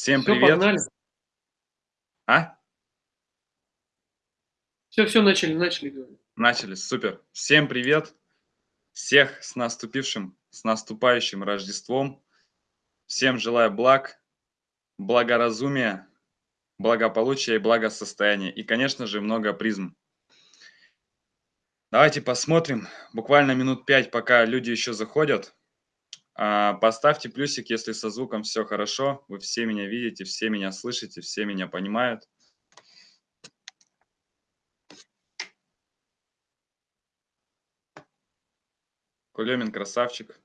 Всем Все, привет. погнали. А? Все, все, начали, начали. Начали, супер. Всем привет. Всех с наступившим, с наступающим Рождеством. Всем желаю благ, благоразумия, благополучия и благосостояния. И, конечно же, много призм. Давайте посмотрим, буквально минут пять, пока люди еще заходят. А, Поставьте плюсик, если со звуком все хорошо. Вы все меня видите, все меня слышите, все меня понимают. Кулемин красавчик.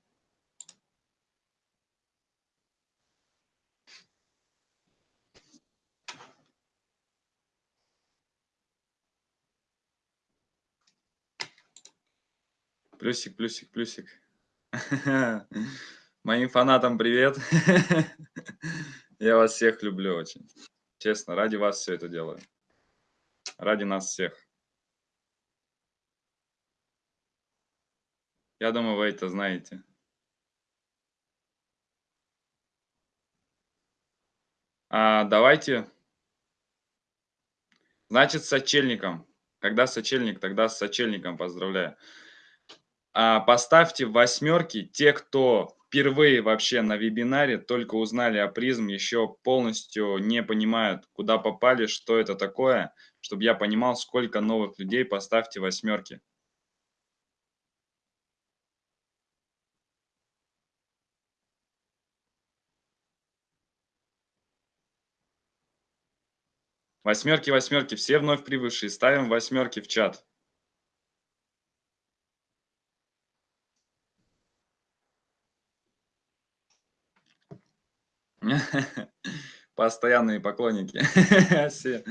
Плюсик, плюсик, плюсик. Моим фанатам привет. Я вас всех люблю очень. Честно, ради вас все это делаю. Ради нас всех. Я думаю, вы это знаете. А, давайте. Значит, с сочельником. Когда сочельник, тогда с сочельником поздравляю. А, поставьте восьмерки те, кто впервые вообще на вебинаре только узнали о призм, еще полностью не понимают, куда попали, что это такое, чтобы я понимал, сколько новых людей, поставьте восьмерки. Восьмерки, восьмерки, все вновь прибывшие, ставим восьмерки в чат. Постоянные поклонники. Все.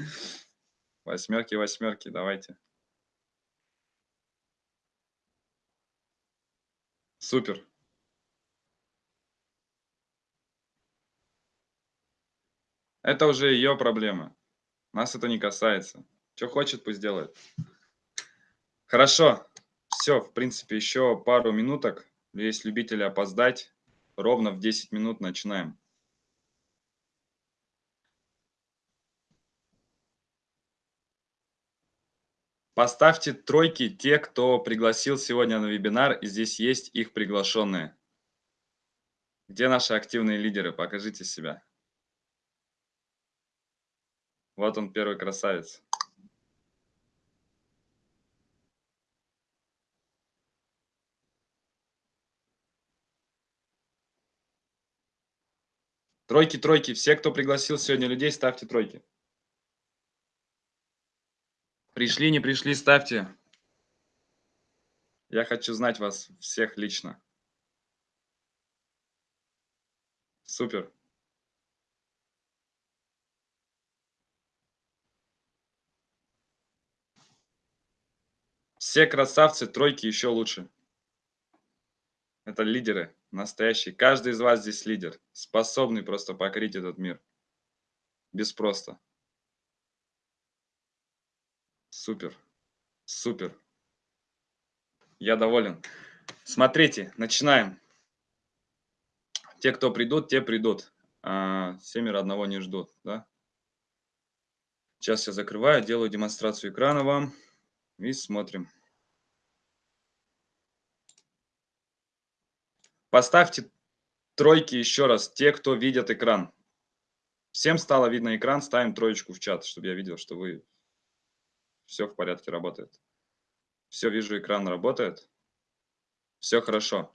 Восьмерки, восьмерки, давайте. Супер. Это уже ее проблема. Нас это не касается. Что хочет, пусть делает. Хорошо. Все, в принципе, еще пару минуток. Есть любители опоздать. Ровно в 10 минут начинаем. Поставьте тройки те, кто пригласил сегодня на вебинар, и здесь есть их приглашенные. Где наши активные лидеры? Покажите себя. Вот он, первый красавец. Тройки, тройки. Все, кто пригласил сегодня людей, ставьте тройки. Пришли, не пришли, ставьте. Я хочу знать вас всех лично. Супер. Все красавцы, тройки еще лучше. Это лидеры настоящие. Каждый из вас здесь лидер, способный просто покорить этот мир. Без просто. Супер. Супер. Я доволен. Смотрите, начинаем. Те, кто придут, те придут. А, семеро одного не ждут. Да? Сейчас я закрываю, делаю демонстрацию экрана вам. И смотрим. Поставьте тройки еще раз, те, кто видят экран. Всем стало видно экран, ставим троечку в чат, чтобы я видел, что вы все в порядке работает. Все, вижу, экран работает. Все хорошо.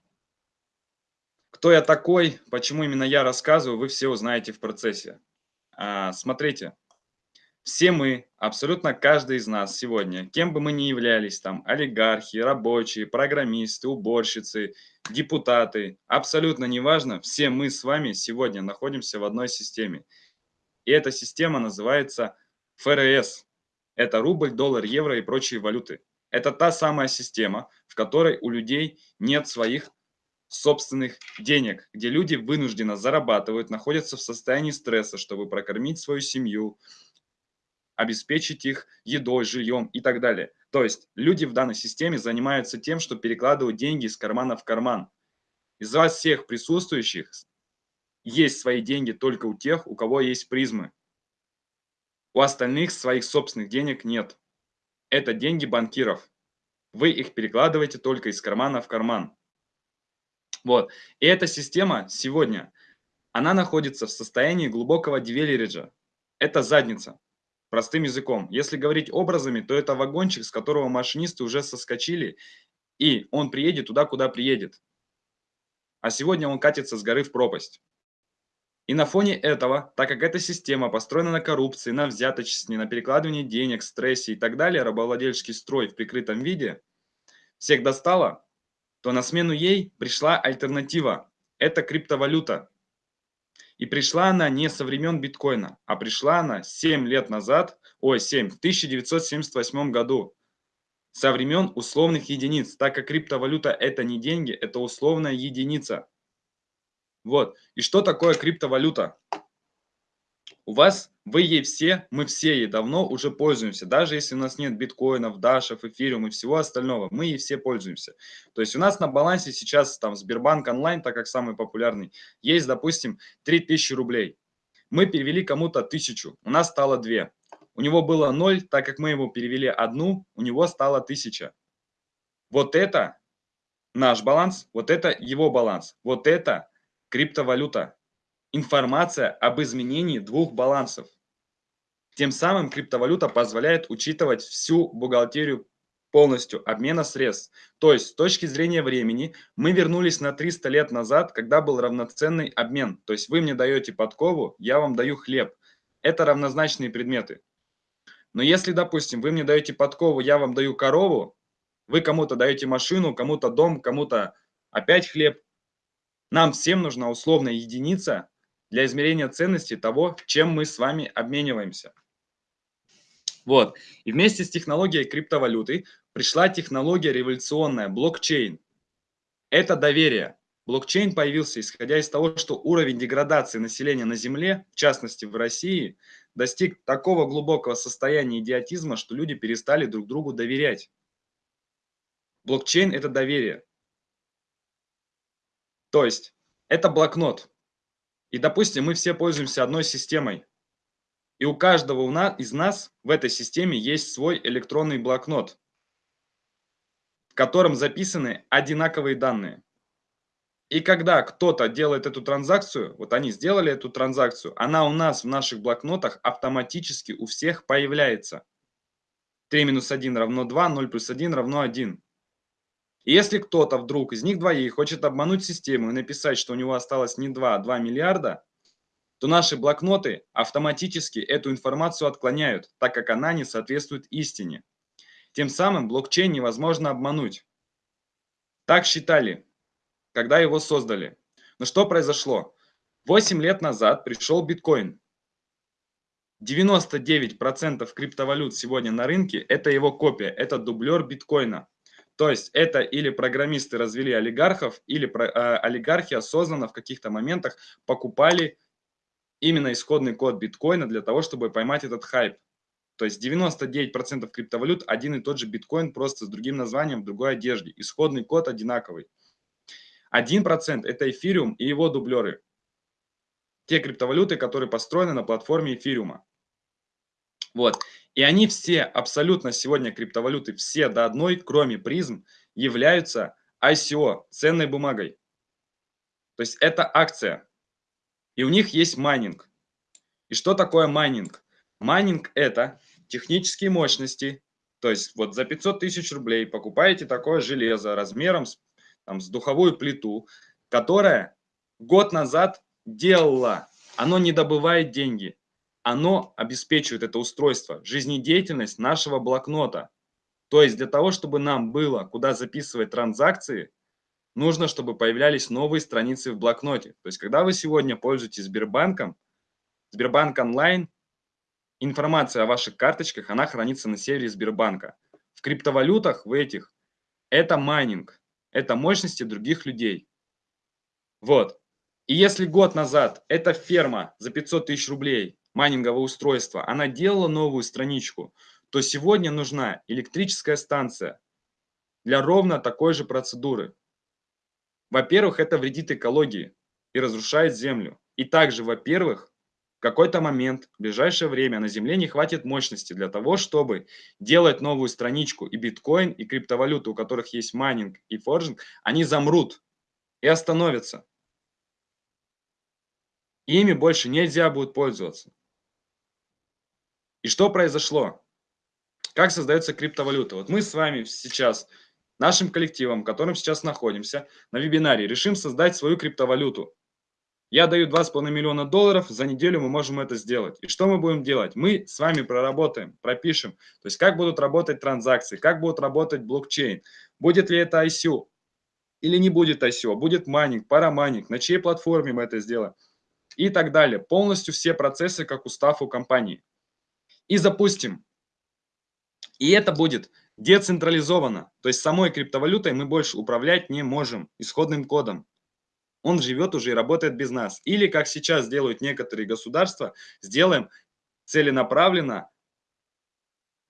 Кто я такой, почему именно я рассказываю, вы все узнаете в процессе. А, смотрите, все мы, абсолютно каждый из нас сегодня, кем бы мы ни являлись, там, олигархи, рабочие, программисты, уборщицы, депутаты, абсолютно неважно, все мы с вами сегодня находимся в одной системе. И эта система называется ФРС, это рубль, доллар, евро и прочие валюты. Это та самая система, в которой у людей нет своих собственных денег, где люди вынужденно зарабатывают, находятся в состоянии стресса, чтобы прокормить свою семью, обеспечить их едой, жильем и так далее. То есть люди в данной системе занимаются тем, что перекладывают деньги из кармана в карман. Из вас всех присутствующих есть свои деньги только у тех, у кого есть призмы. У остальных своих собственных денег нет. Это деньги банкиров. Вы их перекладываете только из кармана в карман. Вот. И эта система сегодня, она находится в состоянии глубокого девериджа. Это задница. Простым языком. Если говорить образами, то это вагончик, с которого машинисты уже соскочили, и он приедет туда, куда приедет. А сегодня он катится с горы в пропасть. И на фоне этого, так как эта система построена на коррупции, на взяточестве, на перекладывании денег, стрессе и так далее, рабовладельческий строй в прикрытом виде, всех достала, то на смену ей пришла альтернатива. Это криптовалюта. И пришла она не со времен биткоина, а пришла она 7 лет назад, ой, 7, в 1978 году, со времен условных единиц, так как криптовалюта это не деньги, это условная единица. Вот. И что такое криптовалюта? У вас, вы ей все, мы все ей давно уже пользуемся. Даже если у нас нет биткоинов, дашев, эфириум и всего остального, мы ей все пользуемся. То есть у нас на балансе сейчас там Сбербанк онлайн, так как самый популярный, есть, допустим, 3000 рублей. Мы перевели кому-то 1000, у нас стало 2. У него было 0, так как мы ему перевели одну, у него стало 1000. Вот это наш баланс, вот это его баланс, вот это криптовалюта. Информация об изменении двух балансов. Тем самым криптовалюта позволяет учитывать всю бухгалтерию полностью обмена средств. То есть с точки зрения времени мы вернулись на 300 лет назад, когда был равноценный обмен. То есть вы мне даете подкову, я вам даю хлеб. Это равнозначные предметы. Но если, допустим, вы мне даете подкову, я вам даю корову, вы кому-то даете машину, кому-то дом, кому-то опять хлеб, нам всем нужна условная единица для измерения ценности того, чем мы с вами обмениваемся. Вот. И вместе с технологией криптовалюты пришла технология революционная, блокчейн. Это доверие. Блокчейн появился исходя из того, что уровень деградации населения на Земле, в частности в России, достиг такого глубокого состояния идиотизма, что люди перестали друг другу доверять. Блокчейн – это доверие. То есть это блокнот. И, допустим, мы все пользуемся одной системой. И у каждого из нас в этой системе есть свой электронный блокнот, в котором записаны одинаковые данные. И когда кто-то делает эту транзакцию, вот они сделали эту транзакцию, она у нас в наших блокнотах автоматически у всех появляется. 3 минус 1 равно 2, 0 плюс 1 равно 1. Если кто-то вдруг из них двоих хочет обмануть систему и написать, что у него осталось не 2, а 2 миллиарда, то наши блокноты автоматически эту информацию отклоняют, так как она не соответствует истине. Тем самым блокчейн невозможно обмануть. Так считали когда его создали. Но что произошло? 8 лет назад пришел биткоин. 99% криптовалют сегодня на рынке – это его копия, это дублер биткоина. То есть это или программисты развели олигархов, или э, олигархи осознанно в каких-то моментах покупали именно исходный код биткоина для того, чтобы поймать этот хайп. То есть 99% криптовалют один и тот же биткоин, просто с другим названием, в другой одежде. Исходный код одинаковый. 1% это эфириум и его дублеры. Те криптовалюты, которые построены на платформе эфириума. Вот. И они все, абсолютно сегодня криптовалюты, все до одной, кроме призм, являются ICO, ценной бумагой. То есть это акция. И у них есть майнинг. И что такое майнинг? Майнинг это технические мощности. То есть вот за 500 тысяч рублей покупаете такое железо размером с там, с духовую плиту, которая год назад делала, оно не добывает деньги, оно обеспечивает это устройство, жизнедеятельность нашего блокнота. То есть для того, чтобы нам было куда записывать транзакции, нужно, чтобы появлялись новые страницы в блокноте. То есть когда вы сегодня пользуетесь Сбербанком, Сбербанк онлайн, информация о ваших карточках, она хранится на сервере Сбербанка. В криптовалютах в этих это майнинг это мощности других людей. Вот. И если год назад эта ферма за 500 тысяч рублей майнинговое устройство, она делала новую страничку, то сегодня нужна электрическая станция для ровно такой же процедуры. Во-первых, это вредит экологии. и разрушает землю. И также, во-первых, в какой-то момент, в ближайшее время на Земле не хватит мощности для того, чтобы делать новую страничку. И биткоин, и криптовалюты, у которых есть майнинг и forging, они замрут и остановятся. Ими больше нельзя будет пользоваться. И что произошло? Как создается криптовалюта? Вот мы с вами сейчас, нашим коллективом, в котором сейчас находимся, на вебинаре, решим создать свою криптовалюту. Я даю 2,5 миллиона долларов, за неделю мы можем это сделать. И что мы будем делать? Мы с вами проработаем, пропишем. То есть как будут работать транзакции, как будет работать блокчейн. Будет ли это ICO или не будет ICO, будет майнинг, парамайнинг, на чьей платформе мы это сделаем и так далее. Полностью все процессы, как устав у компании. И запустим. И это будет децентрализовано. То есть самой криптовалютой мы больше управлять не можем исходным кодом он живет уже и работает без нас. Или, как сейчас делают некоторые государства, сделаем целенаправленно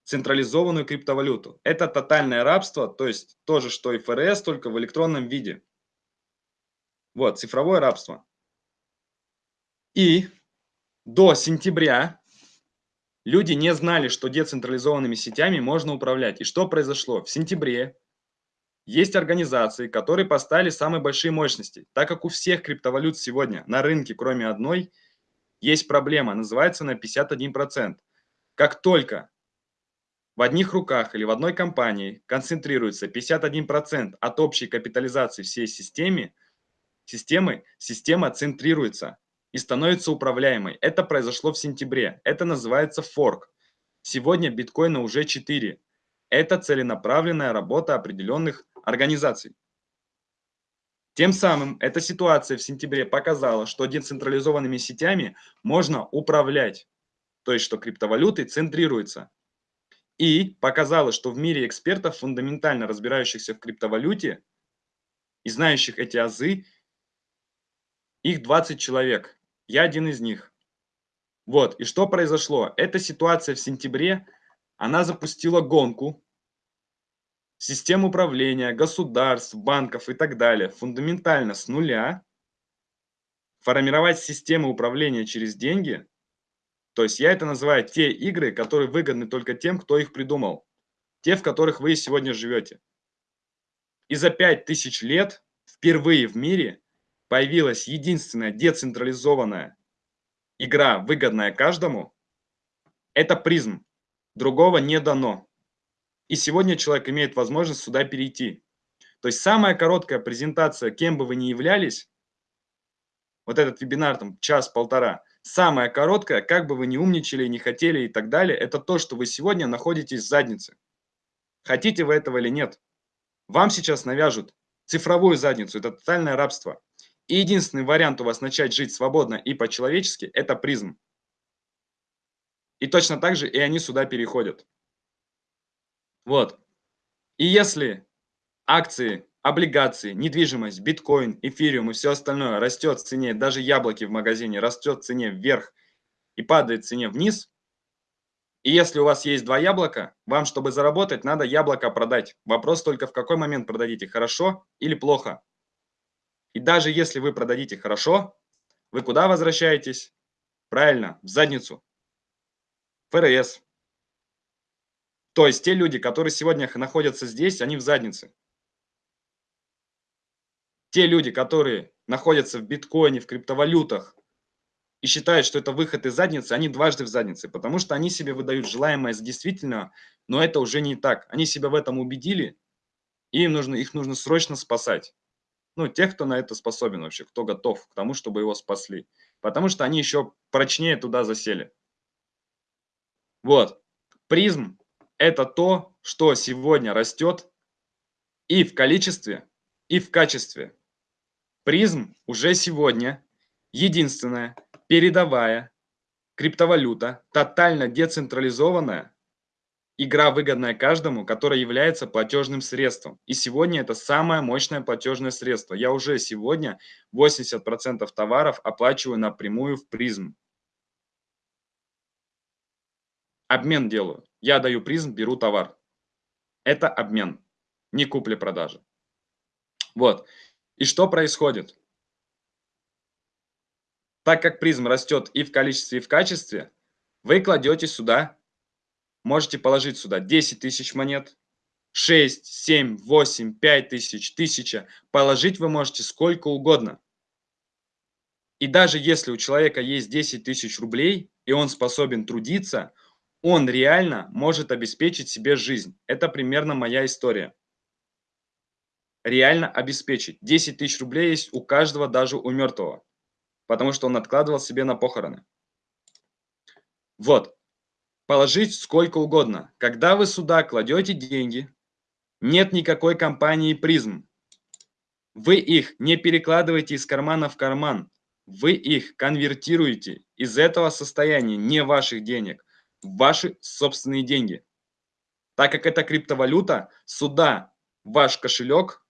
централизованную криптовалюту. Это тотальное рабство, то есть то же, что и ФРС, только в электронном виде. Вот, цифровое рабство. И до сентября люди не знали, что децентрализованными сетями можно управлять. И что произошло? В сентябре есть организации, которые поставили самые большие мощности. Так как у всех криптовалют сегодня на рынке, кроме одной, есть проблема, называется на 51%. Как только в одних руках или в одной компании концентрируется 51% от общей капитализации всей системы, системы, система центрируется и становится управляемой. Это произошло в сентябре. Это называется форк. Сегодня биткоина уже 4. Это целенаправленная работа определенных организаций. Тем самым эта ситуация в сентябре показала, что децентрализованными сетями можно управлять, то есть что криптовалюты центрируются. И показала, что в мире экспертов, фундаментально разбирающихся в криптовалюте и знающих эти азы, их 20 человек. Я один из них. Вот, и что произошло? Эта ситуация в сентябре, она запустила гонку систем управления, государств, банков и так далее фундаментально с нуля, формировать системы управления через деньги, то есть я это называю те игры, которые выгодны только тем, кто их придумал, те, в которых вы сегодня живете. И за 5000 лет впервые в мире появилась единственная децентрализованная игра, выгодная каждому, это призм. Другого не дано. И сегодня человек имеет возможность сюда перейти. То есть самая короткая презентация, кем бы вы ни являлись, вот этот вебинар, там, час-полтора, самая короткая, как бы вы ни умничали, не хотели и так далее, это то, что вы сегодня находитесь в заднице. Хотите вы этого или нет. Вам сейчас навяжут цифровую задницу, это тотальное рабство. И единственный вариант у вас начать жить свободно и по-человечески – это призм. И точно так же и они сюда переходят. Вот. И если акции, облигации, недвижимость, биткоин, эфириум и все остальное растет в цене, даже яблоки в магазине растет в цене вверх и падает в цене вниз, и если у вас есть два яблока, вам, чтобы заработать, надо яблоко продать. Вопрос только в какой момент продадите, хорошо или плохо. И даже если вы продадите хорошо, вы куда возвращаетесь? Правильно, в задницу. ФРС, то есть те люди, которые сегодня находятся здесь, они в заднице. Те люди, которые находятся в биткоине, в криптовалютах и считают, что это выход из задницы, они дважды в заднице, потому что они себе выдают желаемое за действительно, но это уже не так. Они себя в этом убедили, и им нужно, их нужно срочно спасать. Ну, тех, кто на это способен вообще, кто готов к тому, чтобы его спасли. Потому что они еще прочнее туда засели. Вот. Призм это то, что сегодня растет и в количестве, и в качестве. Призм уже сегодня единственная передовая криптовалюта, тотально децентрализованная, игра, выгодная каждому, которая является платежным средством. И сегодня это самое мощное платежное средство. Я уже сегодня 80% товаров оплачиваю напрямую в призм. Обмен делаю. Я даю призм, беру товар. Это обмен, не купли-продажа. Вот. И что происходит? Так как призм растет и в количестве, и в качестве, вы кладете сюда, можете положить сюда 10 тысяч монет, 6, 7, 8, 5 тысяч, 1000. Положить вы можете сколько угодно. И даже если у человека есть 10 тысяч рублей, и он способен трудиться, он реально может обеспечить себе жизнь. Это примерно моя история. Реально обеспечить. 10 тысяч рублей есть у каждого, даже у мертвого. Потому что он откладывал себе на похороны. Вот. Положить сколько угодно. Когда вы сюда кладете деньги, нет никакой компании призм. Вы их не перекладываете из кармана в карман. Вы их конвертируете из этого состояния, не ваших денег, в ваши собственные деньги. Так как это криптовалюта, сюда ваш кошелек,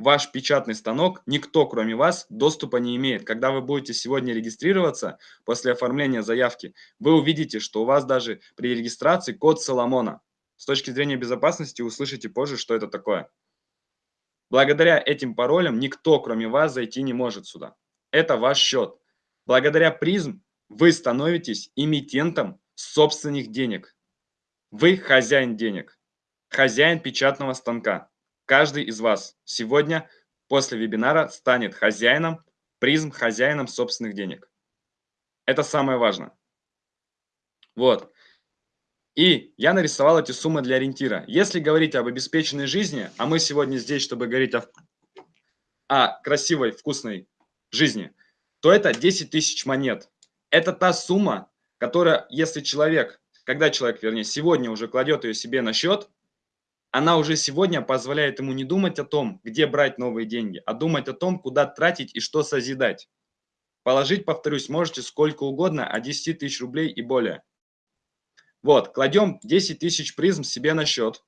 ваш печатный станок, никто кроме вас доступа не имеет. Когда вы будете сегодня регистрироваться после оформления заявки, вы увидите, что у вас даже при регистрации код Соломона. С точки зрения безопасности услышите позже, что это такое. Благодаря этим паролям никто, кроме вас, зайти не может сюда. Это ваш счет. Благодаря призм вы становитесь эмитентом собственных денег. Вы хозяин денег, хозяин печатного станка. Каждый из вас сегодня после вебинара станет хозяином, призм хозяином собственных денег. Это самое важное. Вот. И я нарисовал эти суммы для ориентира. Если говорить об обеспеченной жизни, а мы сегодня здесь, чтобы говорить о, о красивой, вкусной жизни, то это 10 тысяч монет. Это та сумма, которая, если человек, когда человек, вернее, сегодня уже кладет ее себе на счет, она уже сегодня позволяет ему не думать о том, где брать новые деньги, а думать о том, куда тратить и что созидать. Положить, повторюсь, можете сколько угодно, от 10 тысяч рублей и более. Вот, кладем 10 тысяч призм себе на счет.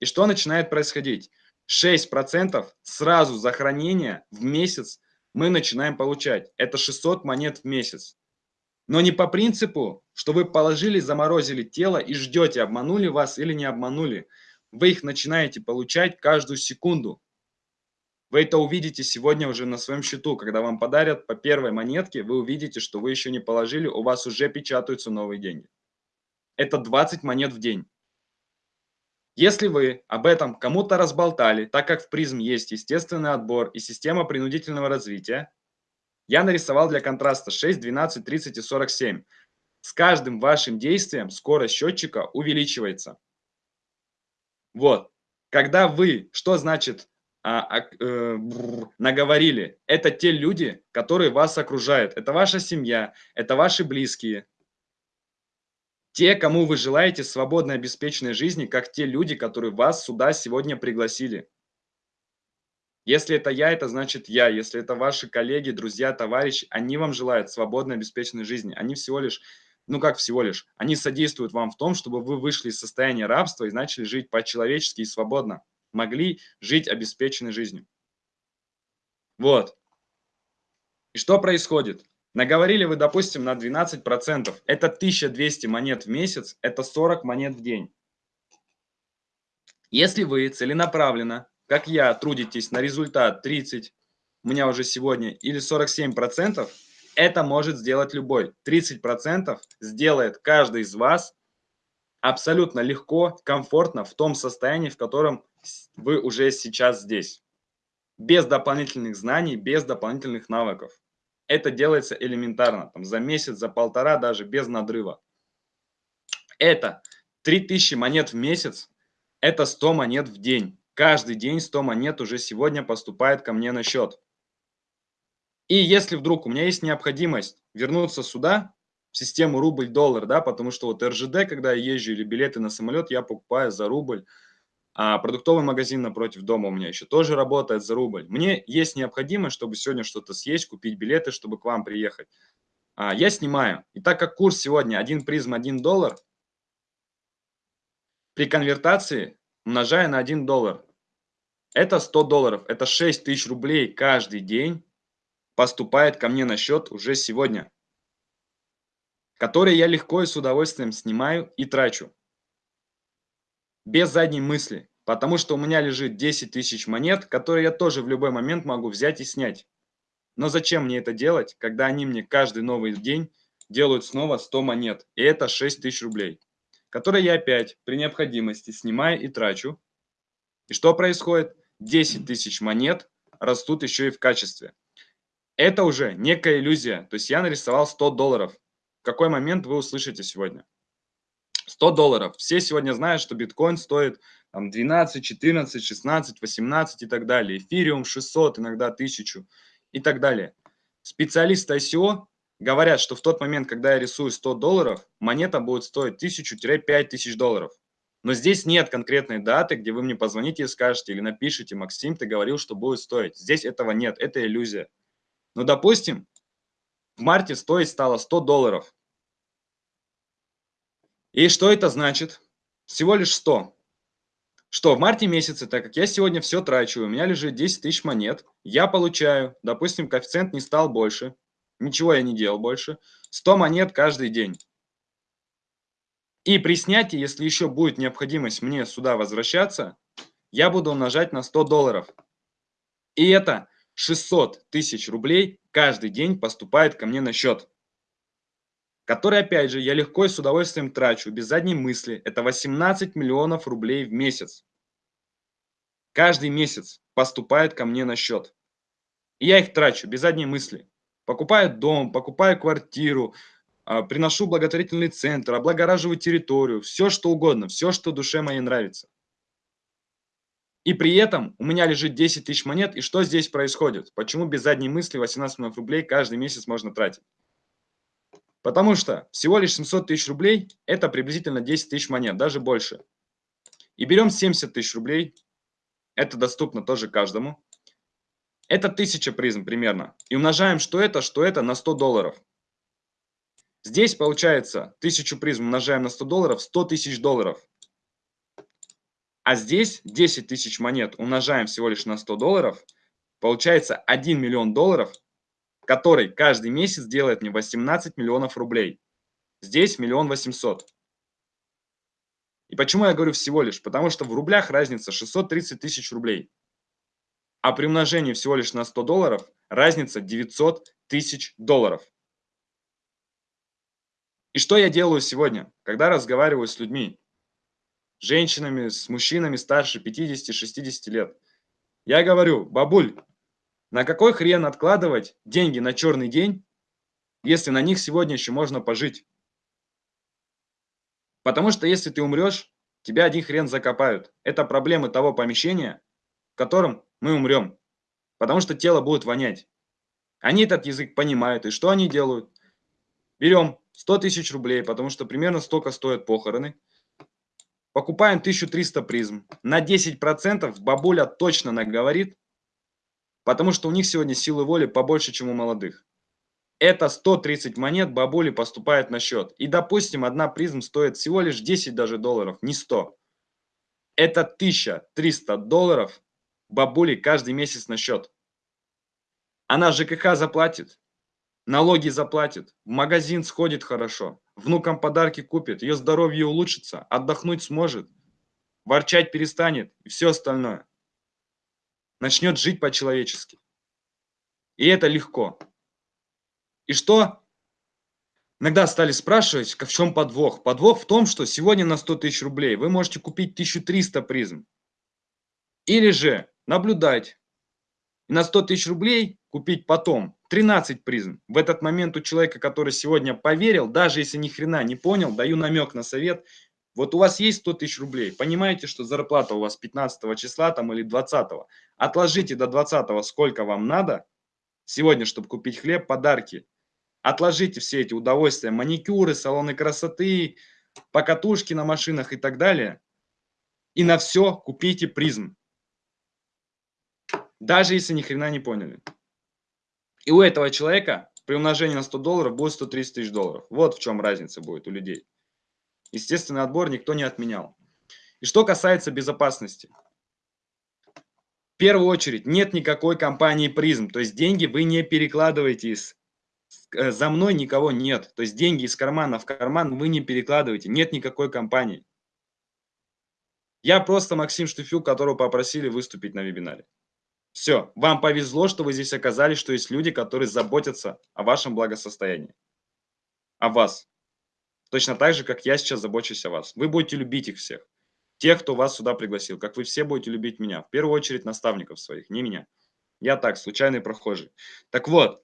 И что начинает происходить? 6% сразу за хранение в месяц мы начинаем получать. Это 600 монет в месяц. Но не по принципу, что вы положили, заморозили тело и ждете, обманули вас или не обманули. Вы их начинаете получать каждую секунду. Вы это увидите сегодня уже на своем счету. Когда вам подарят по первой монетке, вы увидите, что вы еще не положили, у вас уже печатаются новые деньги это 20 монет в день. Если вы об этом кому-то разболтали, так как в призм есть естественный отбор и система принудительного развития, я нарисовал для контраста 6, 12, 30 и 47. С каждым вашим действием скорость счетчика увеличивается. Вот. Когда вы, что значит а, а, э, наговорили, это те люди, которые вас окружают. Это ваша семья, это ваши близкие, те, кому вы желаете свободной обеспеченной жизни, как те люди, которые вас сюда сегодня пригласили. Если это я, это значит я. Если это ваши коллеги, друзья, товарищи, они вам желают свободной обеспеченной жизни. Они всего лишь, ну как всего лишь, они содействуют вам в том, чтобы вы вышли из состояния рабства и начали жить по-человечески и свободно. Могли жить обеспеченной жизнью. Вот. И что происходит? Наговорили вы, допустим, на 12%. Это 1200 монет в месяц, это 40 монет в день. Если вы целенаправленно, как я, трудитесь на результат 30, у меня уже сегодня, или 47%, это может сделать любой. 30% сделает каждый из вас абсолютно легко, комфортно в том состоянии, в котором вы уже сейчас здесь. Без дополнительных знаний, без дополнительных навыков. Это делается элементарно, там, за месяц, за полтора, даже без надрыва. Это 3000 монет в месяц, это 100 монет в день. Каждый день 100 монет уже сегодня поступает ко мне на счет. И если вдруг у меня есть необходимость вернуться сюда, в систему рубль-доллар, да, потому что вот РЖД, когда я езжу или билеты на самолет, я покупаю за рубль, а продуктовый магазин напротив дома у меня еще тоже работает за рубль. Мне есть необходимость, чтобы сегодня что-то съесть, купить билеты, чтобы к вам приехать. А, я снимаю. И так как курс сегодня 1 призм 1 доллар, при конвертации умножая на 1 доллар, это 100 долларов, это 6 тысяч рублей каждый день поступает ко мне на счет уже сегодня, которые я легко и с удовольствием снимаю и трачу без задней мысли, потому что у меня лежит 10 тысяч монет, которые я тоже в любой момент могу взять и снять. Но зачем мне это делать, когда они мне каждый новый день делают снова 100 монет, и это 6 тысяч рублей, которые я опять при необходимости снимаю и трачу. И что происходит? 10 тысяч монет растут еще и в качестве. Это уже некая иллюзия. То есть я нарисовал 100 долларов. В какой момент вы услышите сегодня? 100 долларов. Все сегодня знают, что биткоин стоит там, 12, 14, 16, 18 и так далее. Эфириум 600, иногда 1000 и так далее. Специалисты ICO говорят, что в тот момент, когда я рисую 100 долларов, монета будет стоить 1000-5000 долларов. Но здесь нет конкретной даты, где вы мне позвоните и скажете, или напишите, Максим, ты говорил, что будет стоить. Здесь этого нет, это иллюзия. Но, допустим, в марте стоить стало 100 долларов. И что это значит? Всего лишь 100. Что в марте месяце, так как я сегодня все трачу, у меня лежит 10 тысяч монет, я получаю, допустим, коэффициент не стал больше, ничего я не делал больше, 100 монет каждый день. И при снятии, если еще будет необходимость мне сюда возвращаться, я буду умножать на 100 долларов. И это 600 тысяч рублей каждый день поступает ко мне на счет. Который, опять же, я легко и с удовольствием трачу, без задней мысли. Это 18 миллионов рублей в месяц. Каждый месяц поступает ко мне на счет. И я их трачу без задней мысли. Покупаю дом, покупаю квартиру, а, приношу благотворительный центр, облагораживаю территорию, все что угодно, все, что душе моей нравится. И при этом у меня лежит 10 тысяч монет, и что здесь происходит? Почему без задней мысли 18 миллионов рублей каждый месяц можно тратить? Потому что всего лишь 700 тысяч рублей – это приблизительно 10 тысяч монет, даже больше. И берем 70 тысяч рублей, это доступно тоже каждому. Это 1000 призм примерно. И умножаем что это, что это на 100 долларов. Здесь получается 1000 призм умножаем на 100 долларов, 100 тысяч долларов. А здесь 10 тысяч монет умножаем всего лишь на 100 долларов, получается 1 миллион долларов, который каждый месяц делает мне 18 миллионов рублей. Здесь миллион восемьсот. И почему я говорю всего лишь? Потому что в рублях разница 630 тысяч рублей. А при умножении всего лишь на 100 долларов разница 900 тысяч долларов. И что я делаю сегодня, когда разговариваю с людьми, женщинами, с мужчинами старше 50-60 лет? Я говорю, бабуль, на какой хрен откладывать деньги на черный день, если на них сегодня еще можно пожить? Потому что если ты умрешь, тебя один хрен закопают. Это проблемы того помещения, в котором мы умрем. Потому что тело будет вонять. Они этот язык понимают. И что они делают? Берем 100 тысяч рублей, потому что примерно столько стоят похороны. Покупаем 1300 призм. На 10% бабуля точно наговорит, потому что у них сегодня силы воли побольше, чем у молодых. Это 130 монет бабули поступает на счет. И, допустим, одна призм стоит всего лишь 10 даже долларов, не 100. Это 1300 долларов бабули каждый месяц на счет. Она ЖКХ заплатит, налоги заплатит, в магазин сходит хорошо, внукам подарки купит, ее здоровье улучшится, отдохнуть сможет, ворчать перестанет и все остальное. Начнет жить по-человечески. И это легко. И что? Иногда стали спрашивать, в чем подвох. Подвох в том, что сегодня на 100 тысяч рублей вы можете купить 1300 призм. Или же наблюдать и на 100 тысяч рублей купить потом 13 призм. В этот момент у человека, который сегодня поверил, даже если ни хрена не понял, даю намек на совет. Вот у вас есть 100 тысяч рублей, понимаете, что зарплата у вас 15 числа там или 20. Отложите до 20 сколько вам надо сегодня, чтобы купить хлеб, подарки. Отложите все эти удовольствия, маникюры, салоны красоты, покатушки на машинах и так далее. И на все купите призм. Даже если ни хрена не поняли. И у этого человека при умножении на 100 долларов будет 130 тысяч долларов. Вот в чем разница будет у людей. Естественный отбор никто не отменял. И что касается безопасности. В первую очередь, нет никакой компании призм. То есть деньги вы не перекладываете из Э, за мной никого нет. То есть деньги из кармана в карман вы не перекладываете. Нет никакой компании. Я просто Максим Штуфюк, которого попросили выступить на вебинаре. Все, вам повезло, что вы здесь оказались, что есть люди, которые заботятся о вашем благосостоянии, о вас. Точно так же, как я сейчас забочусь о вас. Вы будете любить их всех. Тех, кто вас сюда пригласил, как вы все будете любить меня. В первую очередь наставников своих, не меня. Я так, случайный прохожий. Так вот,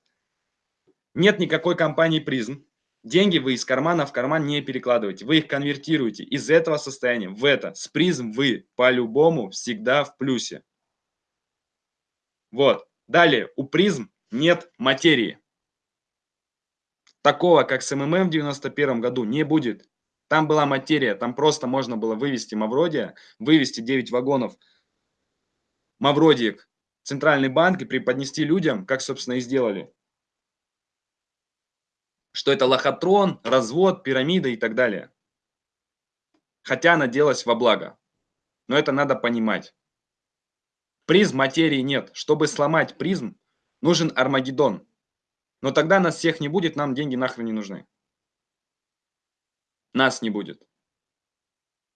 нет никакой компании призм. Деньги вы из кармана в карман не перекладываете. Вы их конвертируете из этого состояния в это. С призм вы по-любому всегда в плюсе. Вот. Далее, у призм нет материи. Такого, как с МММ в 91 году, не будет. Там была материя, там просто можно было вывести Мавродия, вывести 9 вагонов Мавродиек в Центральный банк и преподнести людям, как, собственно, и сделали. Что это лохотрон, развод, пирамида и так далее. Хотя она делалась во благо. Но это надо понимать. Призм материи нет. Чтобы сломать призм, нужен Армагеддон. Но тогда нас всех не будет, нам деньги нахрен не нужны. Нас не будет.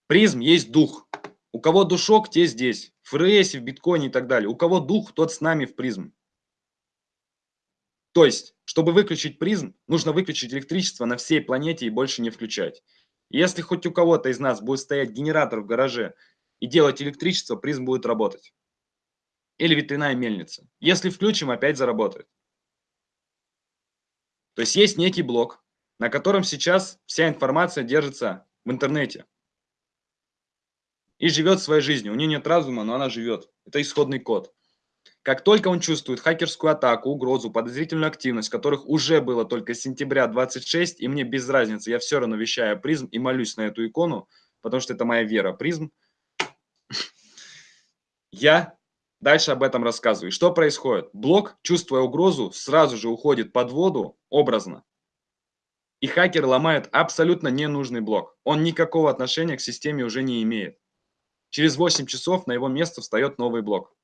Призм есть дух. У кого душок, те здесь. В ФРС, в биткоине и так далее. У кого дух, тот с нами в призм. То есть, чтобы выключить призм, нужно выключить электричество на всей планете и больше не включать. Если хоть у кого-то из нас будет стоять генератор в гараже и делать электричество, призм будет работать или ветряная мельница. Если включим, опять заработает. То есть есть некий блок, на котором сейчас вся информация держится в интернете. И живет своей жизнью. У нее нет разума, но она живет. Это исходный код. Как только он чувствует хакерскую атаку, угрозу, подозрительную активность, которых уже было только с сентября 26, и мне без разницы, я все равно вещаю призм и молюсь на эту икону, потому что это моя вера, призм. Я Дальше об этом рассказываю. Что происходит? Блок, чувствуя угрозу, сразу же уходит под воду, образно. И хакер ломает абсолютно ненужный блок. Он никакого отношения к системе уже не имеет. Через 8 часов на его место встает новый блок.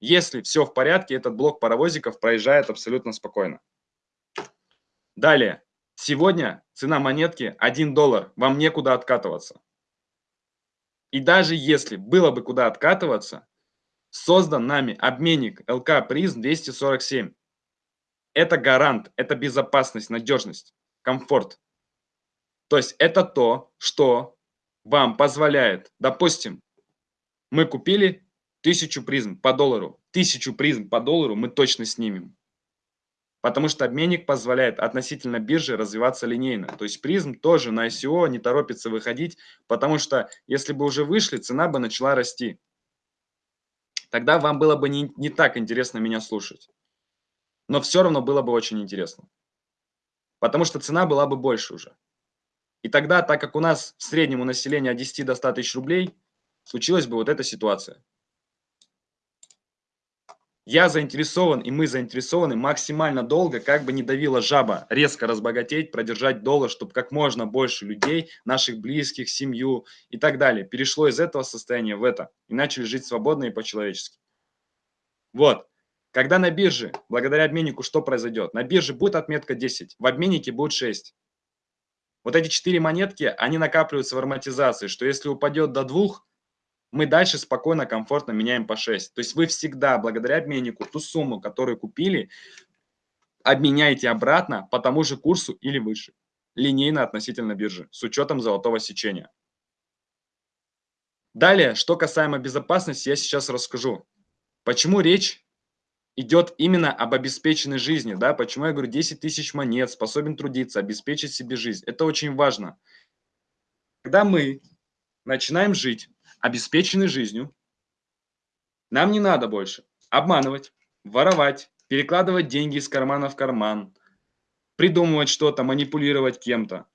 Если все в порядке, этот блок паровозиков проезжает абсолютно спокойно. Далее. Сегодня цена монетки 1 доллар. Вам некуда откатываться. И даже если было бы куда откатываться, Создан нами обменник ЛК Призм 247. Это гарант, это безопасность, надежность, комфорт. То есть это то, что вам позволяет, допустим, мы купили тысячу призм по доллару. Тысячу призм по доллару мы точно снимем. Потому что обменник позволяет относительно биржи развиваться линейно. То есть призм тоже на ICO не торопится выходить, потому что если бы уже вышли, цена бы начала расти тогда вам было бы не, не так интересно меня слушать. Но все равно было бы очень интересно. Потому что цена была бы больше уже. И тогда, так как у нас в среднем у населения от 10 до 100 тысяч рублей, случилась бы вот эта ситуация. Я заинтересован, и мы заинтересованы максимально долго, как бы не давила жаба, резко разбогатеть, продержать доллар, чтобы как можно больше людей, наших близких, семью и так далее, перешло из этого состояния в это и начали жить свободно и по-человечески. Вот. Когда на бирже, благодаря обменнику, что произойдет? На бирже будет отметка 10, в обменнике будет 6. Вот эти четыре монетки, они накапливаются в ароматизации, что если упадет до двух, мы дальше спокойно, комфортно меняем по 6. То есть вы всегда, благодаря обменнику, ту сумму, которую купили, обменяете обратно по тому же курсу или выше. Линейно относительно биржи, с учетом золотого сечения. Далее, что касаемо безопасности, я сейчас расскажу. Почему речь идет именно об обеспеченной жизни, да, почему я говорю 10 тысяч монет, способен трудиться, обеспечить себе жизнь. Это очень важно. Когда мы начинаем жить обеспечены жизнью. Нам не надо больше обманывать, воровать, перекладывать деньги из кармана в карман, придумывать что-то, манипулировать кем-то.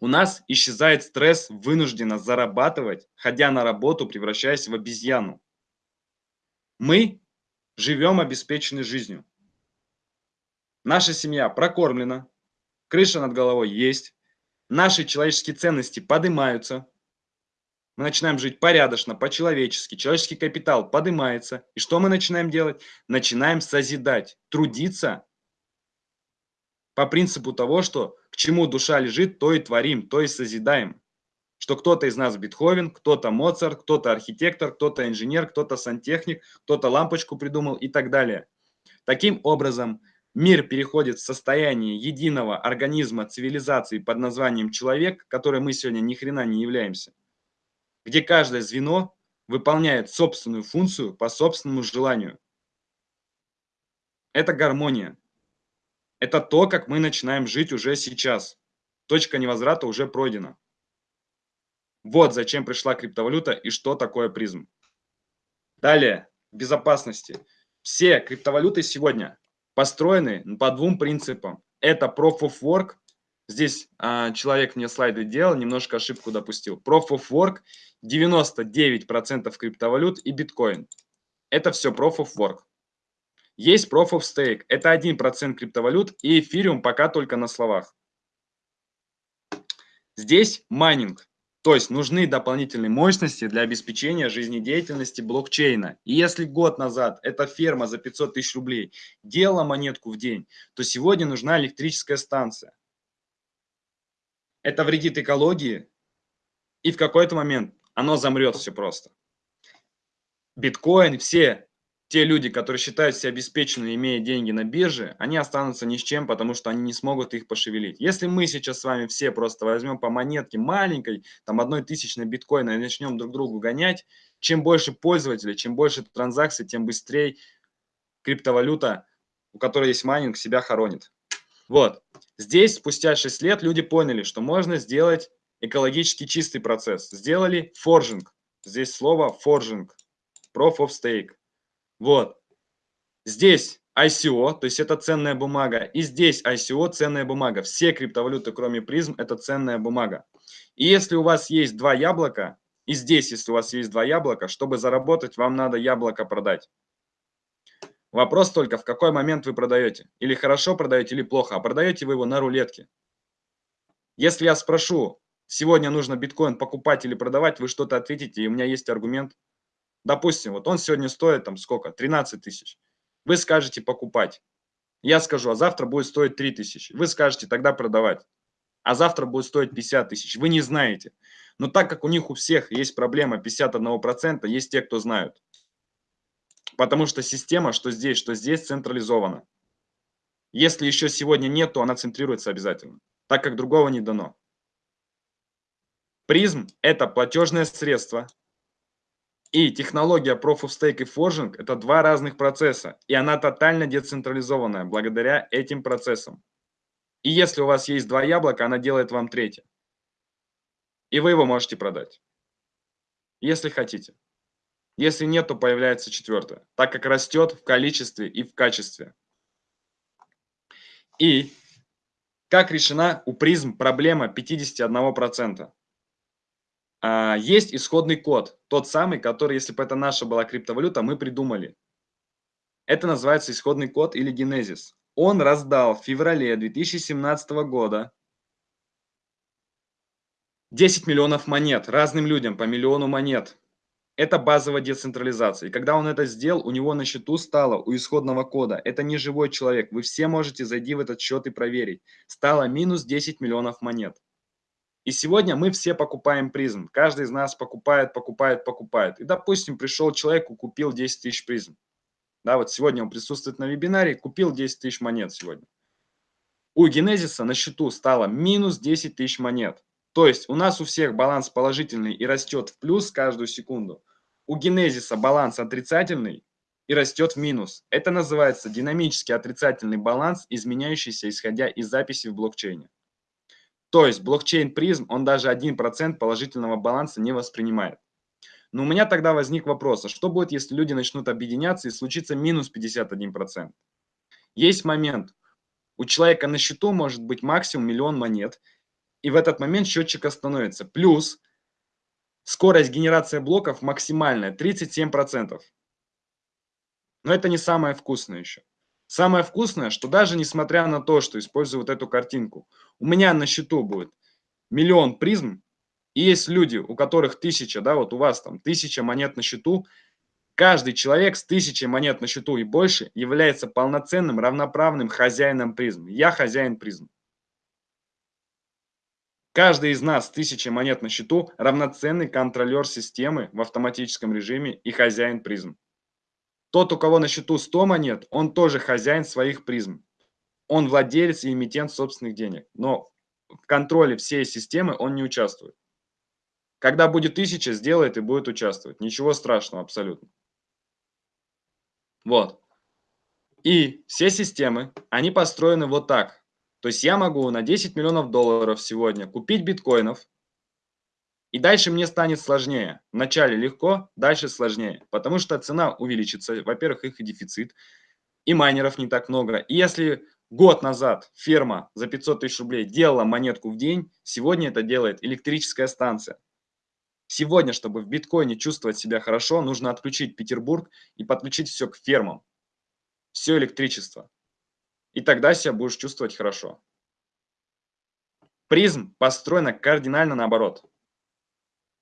У нас исчезает стресс вынужденно зарабатывать, ходя на работу, превращаясь в обезьяну. Мы живем обеспеченной жизнью. Наша семья прокормлена, крыша над головой есть, наши человеческие ценности поднимаются, мы начинаем жить порядочно, по-человечески, человеческий капитал поднимается. И что мы начинаем делать? Начинаем созидать, трудиться по принципу того, что к чему душа лежит, то и творим, то и созидаем. что кто-то из нас Бетховен, кто-то Моцарт, кто-то архитектор, кто-то инженер, кто-то сантехник, кто-то лампочку придумал и так далее. Таким образом, мир переходит в состояние единого организма цивилизации под названием человек, которой мы сегодня ни хрена не являемся, где каждое звено выполняет собственную функцию по собственному желанию. Это гармония. Это то, как мы начинаем жить уже сейчас. Точка невозврата уже пройдена. Вот зачем пришла криптовалюта и что такое призм. Далее, безопасности. Все криптовалюты сегодня построены по двум принципам. Это Proof of Work. Здесь а, человек мне слайды делал, немножко ошибку допустил. Proof of Work 99% криптовалют и биткоин. Это все Proof of Work. Есть Proof of Stake. Это 1% криптовалют и эфириум пока только на словах. Здесь майнинг. То есть нужны дополнительные мощности для обеспечения жизнедеятельности блокчейна. И если год назад эта ферма за 500 тысяч рублей делала монетку в день, то сегодня нужна электрическая станция. Это вредит экологии, и в какой-то момент оно замрет все просто. Биткоин, все те люди, которые считают себя обеспеченными, имея деньги на бирже, они останутся ни с чем, потому что они не смогут их пошевелить. Если мы сейчас с вами все просто возьмем по монетке маленькой, там одной тысячной биткоина и начнем друг другу гонять, чем больше пользователей, чем больше транзакций, тем быстрее криптовалюта, у которой есть майнинг, себя хоронит. Вот. Здесь спустя 6 лет люди поняли, что можно сделать экологически чистый процесс. Сделали форжинг. Здесь слово форжинг. Proof of Stake. Вот. Здесь ICO, то есть это ценная бумага, и здесь ICO ценная бумага. Все криптовалюты, кроме призм, это ценная бумага. И если у вас есть два яблока, и здесь, если у вас есть два яблока, чтобы заработать, вам надо яблоко продать. Вопрос только, в какой момент вы продаете. Или хорошо продаете, или плохо. А продаете вы его на рулетке. Если я спрошу, сегодня нужно биткоин покупать или продавать, вы что-то ответите, и у меня есть аргумент – Допустим, вот он сегодня стоит там сколько? 13 тысяч. Вы скажете покупать. Я скажу, а завтра будет стоить 3 тысячи. Вы скажете тогда продавать. А завтра будет стоить 50 тысяч. Вы не знаете. Но так как у них у всех есть проблема 51%, есть те, кто знают. Потому что система, что здесь, что здесь, централизована. Если еще сегодня нет, то она центрируется обязательно, так как другого не дано. Призм – это платежное средство, и технология Proof of Stake и Forging – это два разных процесса, и она тотально децентрализованная благодаря этим процессам. И если у вас есть два яблока, она делает вам третье. И вы его можете продать, если хотите. Если нет, то появляется четвертое, так как растет в количестве и в качестве. И как решена у призм проблема 51%? А, есть исходный код, тот самый, который, если бы это наша была криптовалюта, мы придумали. Это называется исходный код или генезис. Он раздал в феврале 2017 года 10 миллионов монет разным людям, по миллиону монет. Это базовая децентрализация. И когда он это сделал, у него на счету стало у исходного кода. Это не живой человек. Вы все можете зайти в этот счет и проверить. Стало минус 10 миллионов монет. И сегодня мы все покупаем призм. Каждый из нас покупает, покупает, покупает. И, допустим, пришел человек купил 10 тысяч призм. Да, вот сегодня он присутствует на вебинаре, купил 10 тысяч монет сегодня. У Генезиса на счету стало минус 10 тысяч монет. То есть у нас у всех баланс положительный и растет в плюс каждую секунду. У Генезиса баланс отрицательный и растет в минус. Это называется динамический отрицательный баланс, изменяющийся исходя из записи в блокчейне. То есть блокчейн призм, он даже 1% положительного баланса не воспринимает. Но у меня тогда возник вопрос, а что будет, если люди начнут объединяться и случится минус 51%? Есть момент, у человека на счету может быть максимум миллион монет, и в этот момент счетчик остановится. Плюс скорость генерации блоков максимальная 37%. Но это не самое вкусное еще. Самое вкусное, что даже несмотря на то, что использую вот эту картинку, у меня на счету будет миллион призм, и есть люди, у которых тысяча, да, вот у вас там тысяча монет на счету, каждый человек с тысячей монет на счету и больше является полноценным, равноправным хозяином призм. Я хозяин призм. Каждый из нас тысячи монет на счету равноценный контролер системы в автоматическом режиме и хозяин призм. Тот, у кого на счету 100 монет, он тоже хозяин своих призм. Он владелец и эмитент собственных денег, но в контроле всей системы он не участвует. Когда будет тысяча, сделает и будет участвовать. Ничего страшного абсолютно. Вот. И все системы, они построены вот так. То есть я могу на 10 миллионов долларов сегодня купить биткоинов, и дальше мне станет сложнее. Вначале легко, дальше сложнее. Потому что цена увеличится. Во-первых, их и дефицит. И майнеров не так много. И если год назад ферма за 500 тысяч рублей делала монетку в день, сегодня это делает электрическая станция. Сегодня, чтобы в биткоине чувствовать себя хорошо, нужно отключить Петербург и подключить все к фермам. Все электричество. И тогда себя будешь чувствовать хорошо. Призм построена кардинально наоборот.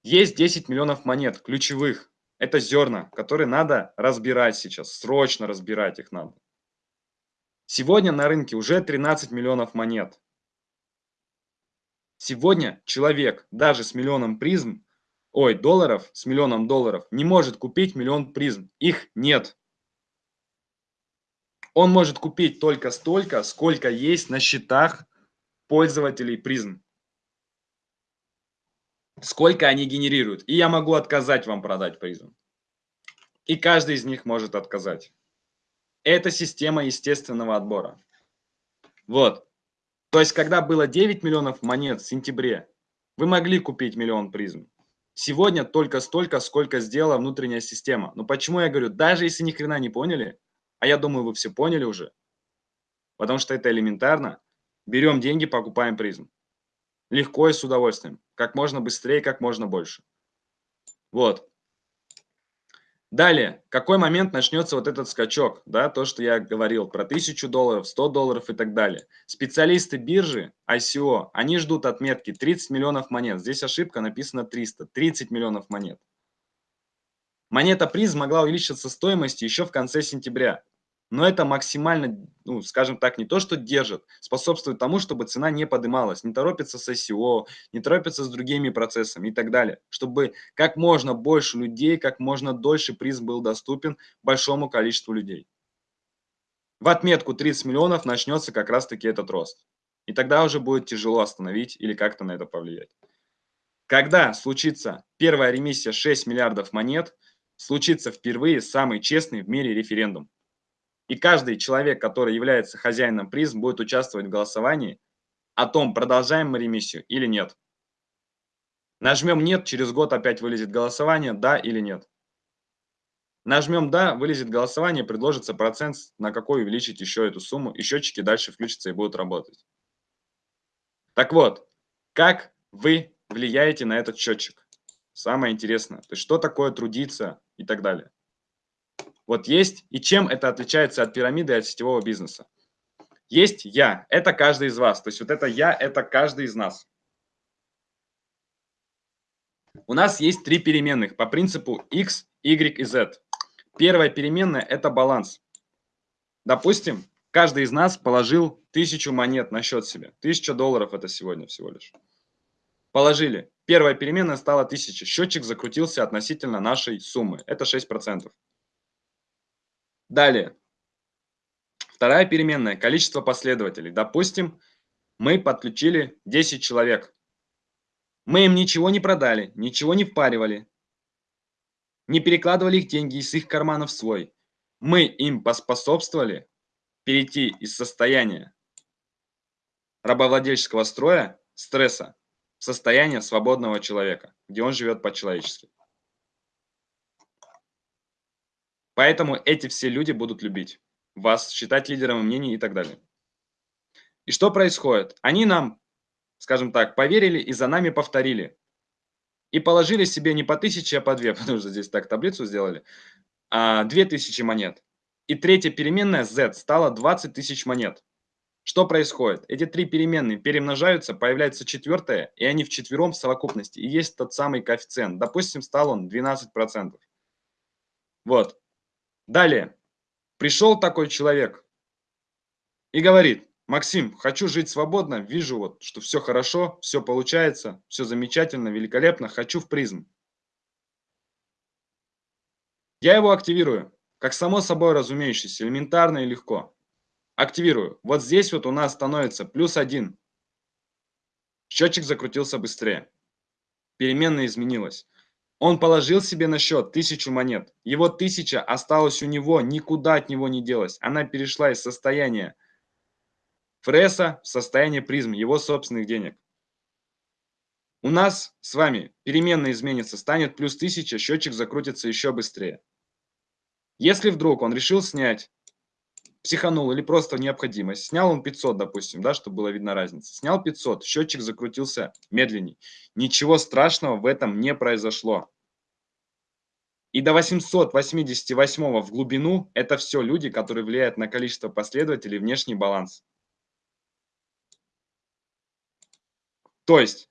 Есть 10 миллионов монет, ключевых. Это зерна, которые надо разбирать сейчас, срочно разбирать их надо. Сегодня на рынке уже 13 миллионов монет. Сегодня человек даже с миллионом призм, ой, долларов, с миллионом долларов не может купить миллион призм. Их нет. Он может купить только столько, сколько есть на счетах пользователей призм сколько они генерируют. И я могу отказать вам продать призм. И каждый из них может отказать. Это система естественного отбора. Вот. То есть, когда было 9 миллионов монет в сентябре, вы могли купить миллион призм. Сегодня только столько, сколько сделала внутренняя система. Но почему я говорю, даже если ни хрена не поняли, а я думаю, вы все поняли уже, потому что это элементарно, берем деньги, покупаем призм. Легко и с удовольствием. Как можно быстрее, как можно больше. Вот. Далее, какой момент начнется вот этот скачок, да, то, что я говорил про 1000 долларов, 100 долларов и так далее. Специалисты биржи ICO, они ждут отметки 30 миллионов монет. Здесь ошибка, написано 300, 30 миллионов монет. Монета приз могла увеличиться стоимости еще в конце сентября. Но это максимально, ну, скажем так, не то, что держит, способствует тому, чтобы цена не поднималась, не торопится с ICO, не торопится с другими процессами и так далее. Чтобы как можно больше людей, как можно дольше приз был доступен большому количеству людей. В отметку 30 миллионов начнется как раз-таки этот рост. И тогда уже будет тяжело остановить или как-то на это повлиять. Когда случится первая ремиссия 6 миллиардов монет, случится впервые самый честный в мире референдум. И каждый человек, который является хозяином призм, будет участвовать в голосовании о том, продолжаем мы ремиссию или нет. Нажмем «нет», через год опять вылезет голосование, да или нет. Нажмем «да», вылезет голосование, предложится процент, на какой увеличить еще эту сумму, и счетчики дальше включатся и будут работать. Так вот, как вы влияете на этот счетчик? Самое интересное. То есть, что такое трудиться и так далее. Вот есть, и чем это отличается от пирамиды и от сетевого бизнеса? Есть я, это каждый из вас. То есть вот это я, это каждый из нас. У нас есть три переменных по принципу x, y и z. Первая переменная – это баланс. Допустим, каждый из нас положил тысячу монет на счет себе. Тысяча долларов это сегодня всего лишь. Положили. Первая переменная стала 1000. Счетчик закрутился относительно нашей суммы. Это 6%. Далее. Вторая переменная – количество последователей. Допустим, мы подключили 10 человек. Мы им ничего не продали, ничего не впаривали, не перекладывали их деньги из их карманов в свой. Мы им поспособствовали перейти из состояния рабовладельческого строя, стресса, состояние свободного человека, где он живет по-человечески. Поэтому эти все люди будут любить вас, считать лидером мнений и так далее. И что происходит? Они нам, скажем так, поверили и за нами повторили. И положили себе не по тысяче, а по две, потому что здесь так таблицу сделали, а две тысячи монет. И третья переменная z стала 20 тысяч монет. Что происходит? Эти три переменные перемножаются, появляется четвертая, и они в четвером в совокупности. И есть тот самый коэффициент. Допустим, стал он 12%. Вот. Далее. Пришел такой человек и говорит, Максим, хочу жить свободно, вижу вот, что все хорошо, все получается, все замечательно, великолепно, хочу в призм. Я его активирую, как само собой разумеющееся, элементарно и легко. Активирую. Вот здесь вот у нас становится плюс один. Счетчик закрутился быстрее. Переменная изменилась. Он положил себе на счет тысячу монет. Его тысяча осталась у него, никуда от него не делась. Она перешла из состояния Фресса в состояние призм, его собственных денег. У нас с вами переменная изменится, станет плюс 1000, счетчик закрутится еще быстрее. Если вдруг он решил снять, психанул или просто необходимость, снял он 500, допустим, да, чтобы было видно разница, снял 500, счетчик закрутился медленней. Ничего страшного в этом не произошло. И до 888 в глубину это все люди, которые влияют на количество последователей, внешний баланс. То есть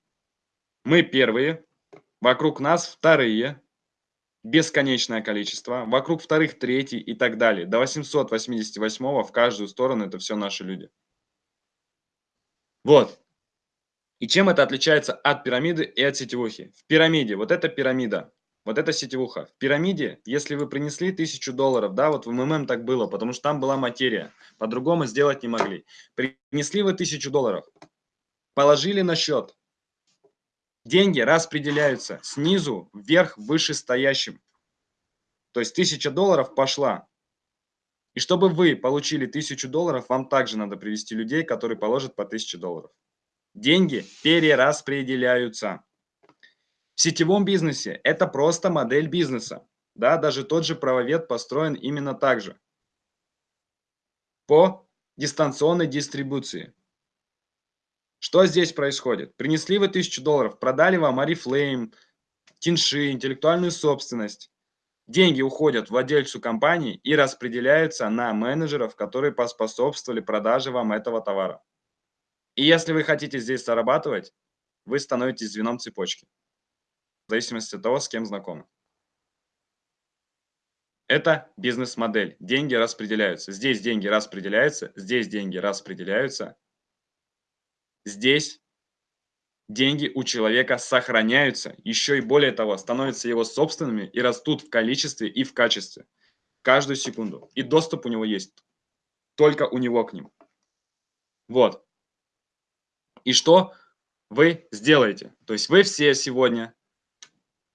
мы первые, вокруг нас вторые, бесконечное количество, вокруг вторых третий и так далее. До 888 в каждую сторону это все наши люди. Вот. И чем это отличается от пирамиды и от сетевухи? В пирамиде, вот эта пирамида, вот эта сетевуха. В пирамиде, если вы принесли тысячу долларов, да, вот в МММ так было, потому что там была материя, по-другому сделать не могли. Принесли вы тысячу долларов, положили на счет. Деньги распределяются снизу вверх вышестоящим. То есть 1000 долларов пошла. И чтобы вы получили 1000 долларов, вам также надо привести людей, которые положат по 1000 долларов. Деньги перераспределяются. В сетевом бизнесе это просто модель бизнеса. Да, даже тот же правовед построен именно так же. По дистанционной дистрибуции. Что здесь происходит? Принесли вы 1000 долларов, продали вам Арифлейм, Тинши, интеллектуальную собственность. Деньги уходят владельцу компании и распределяются на менеджеров, которые поспособствовали продаже вам этого товара. И если вы хотите здесь зарабатывать, вы становитесь звеном цепочки. В зависимости от того, с кем знакомы. Это бизнес-модель. Деньги распределяются. Здесь деньги распределяются, здесь деньги распределяются, Здесь деньги у человека сохраняются, еще и более того, становятся его собственными и растут в количестве и в качестве каждую секунду. И доступ у него есть только у него к ним. Вот. И что вы сделаете? То есть вы все сегодня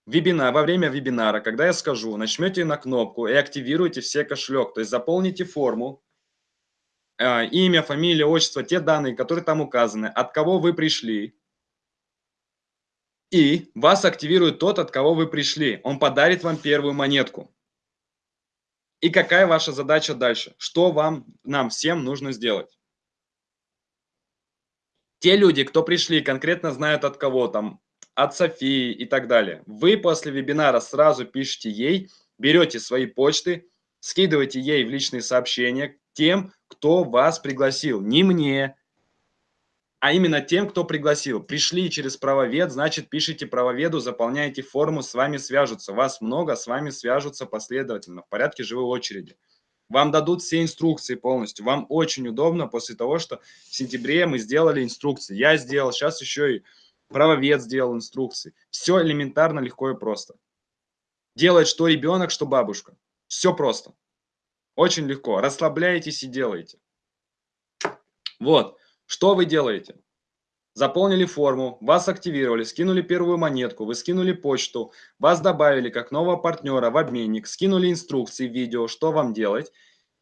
вебинар, во время вебинара, когда я скажу, нажмете на кнопку и активируете все кошелек, то есть заполните форму, имя, фамилия, отчество, те данные, которые там указаны, от кого вы пришли. И вас активирует тот, от кого вы пришли. Он подарит вам первую монетку. И какая ваша задача дальше? Что вам, нам всем нужно сделать? Те люди, кто пришли, конкретно знают от кого там, от Софии и так далее. Вы после вебинара сразу пишите ей, берете свои почты, скидываете ей в личные сообщения тем, кто вас пригласил. Не мне, а именно тем, кто пригласил. Пришли через правовед, значит, пишите правоведу, заполняете форму, с вами свяжутся. Вас много, с вами свяжутся последовательно, в порядке живой очереди. Вам дадут все инструкции полностью. Вам очень удобно после того, что в сентябре мы сделали инструкции. Я сделал, сейчас еще и правовед сделал инструкции. Все элементарно, легко и просто. Делает что ребенок, что бабушка. Все просто. Очень легко. Расслабляетесь и делаете. Вот. Что вы делаете? Заполнили форму, вас активировали, скинули первую монетку, вы скинули почту, вас добавили как нового партнера в обменник, скинули инструкции, видео, что вам делать.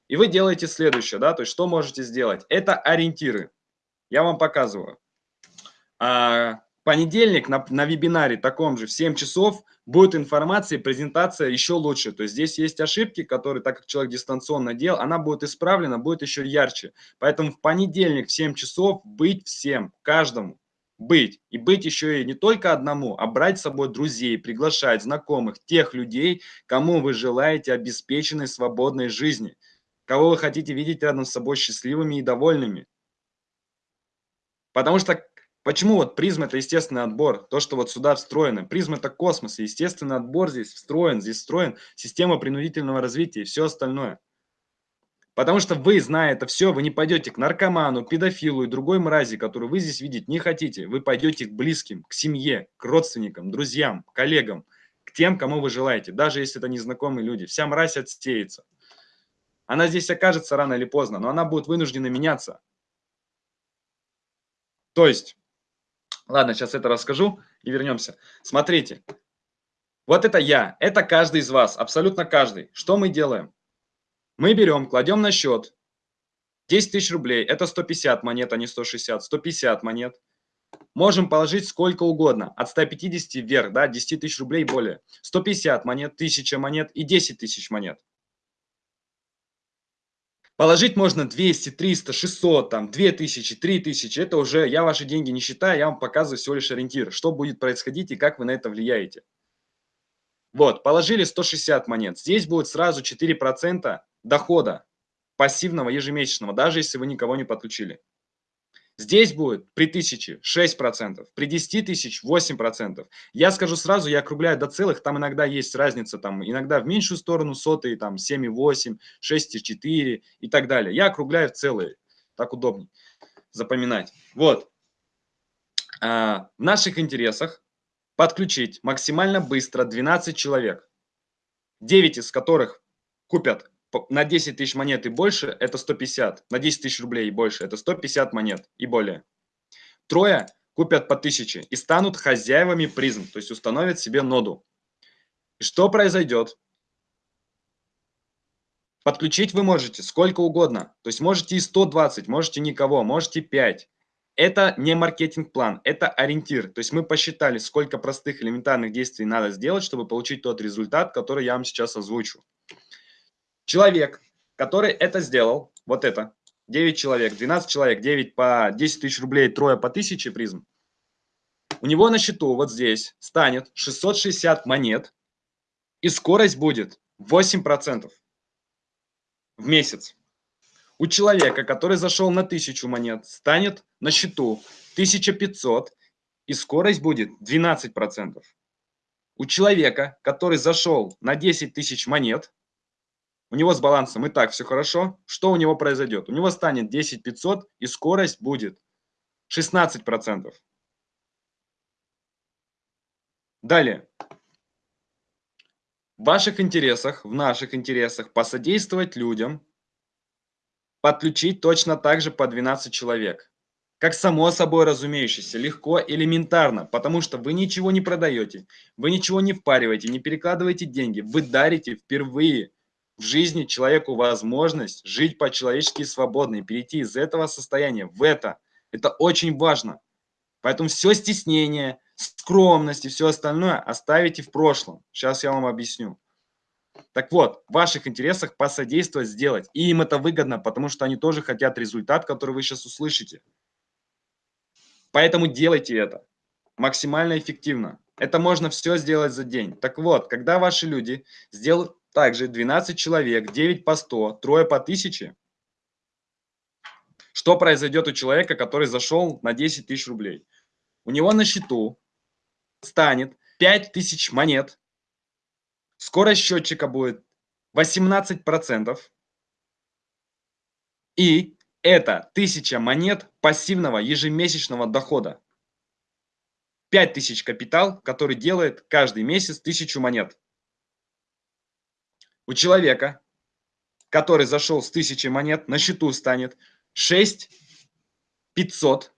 И вы делаете следующее, да, то есть что можете сделать. Это ориентиры. Я вам показываю. А, понедельник на, на вебинаре таком же в 7 часов будет информация презентация еще лучше. То есть здесь есть ошибки, которые, так как человек дистанционно делал, она будет исправлена, будет еще ярче. Поэтому в понедельник в 7 часов быть всем, каждому. Быть. И быть еще и не только одному, а брать с собой друзей, приглашать знакомых, тех людей, кому вы желаете обеспеченной свободной жизни, кого вы хотите видеть рядом с собой счастливыми и довольными. Потому что Почему вот призма это естественный отбор, то, что вот сюда встроено. Призма это космос, и естественный отбор здесь встроен, здесь встроен система принудительного развития и все остальное. Потому что вы, зная это все, вы не пойдете к наркоману, педофилу и другой мрази, которую вы здесь видеть не хотите. Вы пойдете к близким, к семье, к родственникам, друзьям, коллегам, к тем, кому вы желаете, даже если это незнакомые люди. Вся мразь отсеется. Она здесь окажется рано или поздно, но она будет вынуждена меняться. То есть, ладно, сейчас это расскажу и вернемся. Смотрите, вот это я, это каждый из вас, абсолютно каждый. Что мы делаем? Мы берем, кладем на счет 10 тысяч рублей, это 150 монет, а не 160, 150 монет. Можем положить сколько угодно, от 150 вверх, да, 10 тысяч рублей более. 150 монет, 1000 монет и 10 тысяч монет. Положить можно 200, 300, 600, там, 2000, 3000. Это уже, я ваши деньги не считаю, я вам показываю всего лишь ориентир, что будет происходить и как вы на это влияете. Вот, положили 160 монет. Здесь будет сразу 4% дохода пассивного ежемесячного, даже если вы никого не подключили. Здесь будет при 1000 6%, при 10 тысяч 8%. Я скажу сразу, я округляю до целых, там иногда есть разница, там иногда в меньшую сторону сотые, там 7,8, 6,4 и так далее. Я округляю в целые, так удобнее запоминать. Вот. А, в наших интересах подключить максимально быстро 12 человек, 9 из которых купят на 10 тысяч монет и больше – это 150, на 10 тысяч рублей и больше – это 150 монет и более. Трое купят по 1000 и станут хозяевами призм, то есть установят себе ноду. И что произойдет? Подключить вы можете сколько угодно, то есть можете и 120, можете никого, можете 5. Это не маркетинг-план, это ориентир. То есть мы посчитали, сколько простых элементарных действий надо сделать, чтобы получить тот результат, который я вам сейчас озвучу. Человек, который это сделал, вот это, 9 человек, 12 человек, 9 по 10 тысяч рублей, трое по 1000 призм, у него на счету вот здесь станет 660 монет, и скорость будет 8% в месяц. У человека, который зашел на 1000 монет, станет на счету 1500, и скорость будет 12%. У человека, который зашел на 10 тысяч монет, у него с балансом и так все хорошо, что у него произойдет? У него станет 10 500 и скорость будет 16%. Далее. В ваших интересах, в наших интересах посодействовать людям, подключить точно так же по 12 человек. Как само собой разумеющееся, легко, элементарно, потому что вы ничего не продаете, вы ничего не впариваете, не перекладываете деньги, вы дарите впервые в жизни человеку возможность жить по-человечески свободно и перейти из этого состояния в это. Это очень важно. Поэтому все стеснение, скромность и все остальное оставите в прошлом. Сейчас я вам объясню. Так вот, в ваших интересах посодействовать сделать. И им это выгодно, потому что они тоже хотят результат, который вы сейчас услышите. Поэтому делайте это максимально эффективно. Это можно все сделать за день. Так вот, когда ваши люди сделают также 12 человек, 9 по 100, трое по 1000. Что произойдет у человека, который зашел на 10 тысяч рублей? У него на счету станет 5000 монет. Скорость счетчика будет 18%. И это 1000 монет пассивного ежемесячного дохода. 5000 капитал, который делает каждый месяц 1000 монет. У человека, который зашел с 1000 монет, на счету станет 6 500,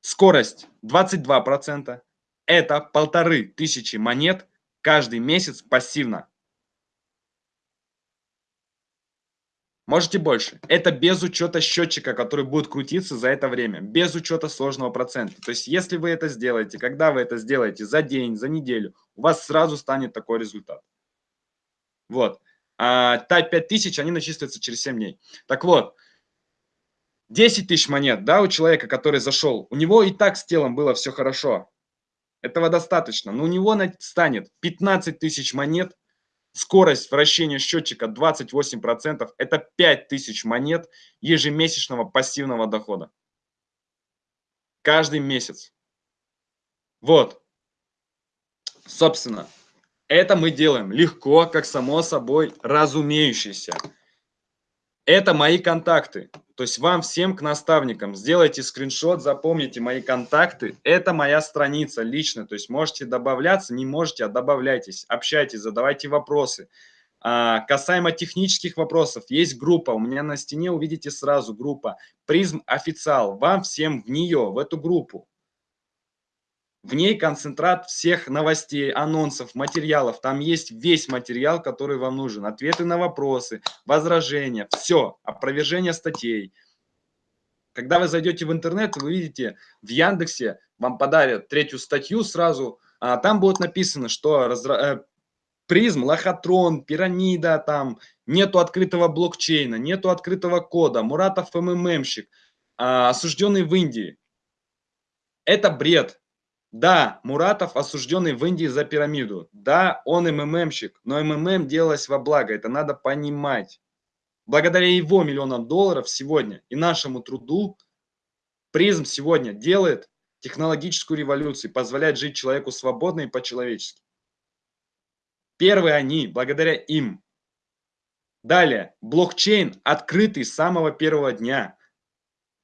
скорость 22%. Это полторы тысячи монет каждый месяц пассивно. Можете больше. Это без учета счетчика, который будет крутиться за это время. Без учета сложного процента. То есть, если вы это сделаете, когда вы это сделаете, за день, за неделю, у вас сразу станет такой результат. Вот. А та 5000, они начислятся через 7 дней. Так вот, 10 тысяч монет, да, у человека, который зашел, у него и так с телом было все хорошо. Этого достаточно. Но у него станет 15 тысяч монет, скорость вращения счетчика 28%, это 5 тысяч монет ежемесячного пассивного дохода. Каждый месяц. Вот. Собственно, это мы делаем легко, как само собой разумеющееся. Это мои контакты. То есть вам всем к наставникам сделайте скриншот, запомните мои контакты. Это моя страница лично. То есть можете добавляться, не можете, а добавляйтесь, общайтесь, задавайте вопросы. А, касаемо технических вопросов, есть группа, у меня на стене увидите сразу группа «Призм Официал». Вам всем в нее, в эту группу. В ней концентрат всех новостей, анонсов, материалов. Там есть весь материал, который вам нужен. Ответы на вопросы, возражения, все, опровержение статей. Когда вы зайдете в интернет, вы видите в Яндексе, вам подарят третью статью сразу, а там будет написано, что разра... Э, призм, лохотрон, пирамида, там нету открытого блокчейна, нету открытого кода, Муратов МММщик, а, осужденный в Индии. Это бред. Да, Муратов осужденный в Индии за пирамиду. Да, он МММщик, но МММ делалось во благо, это надо понимать. Благодаря его миллионам долларов сегодня и нашему труду призм сегодня делает технологическую революцию, позволяет жить человеку свободно и по-человечески. Первые они, благодаря им. Далее, блокчейн открытый с самого первого дня.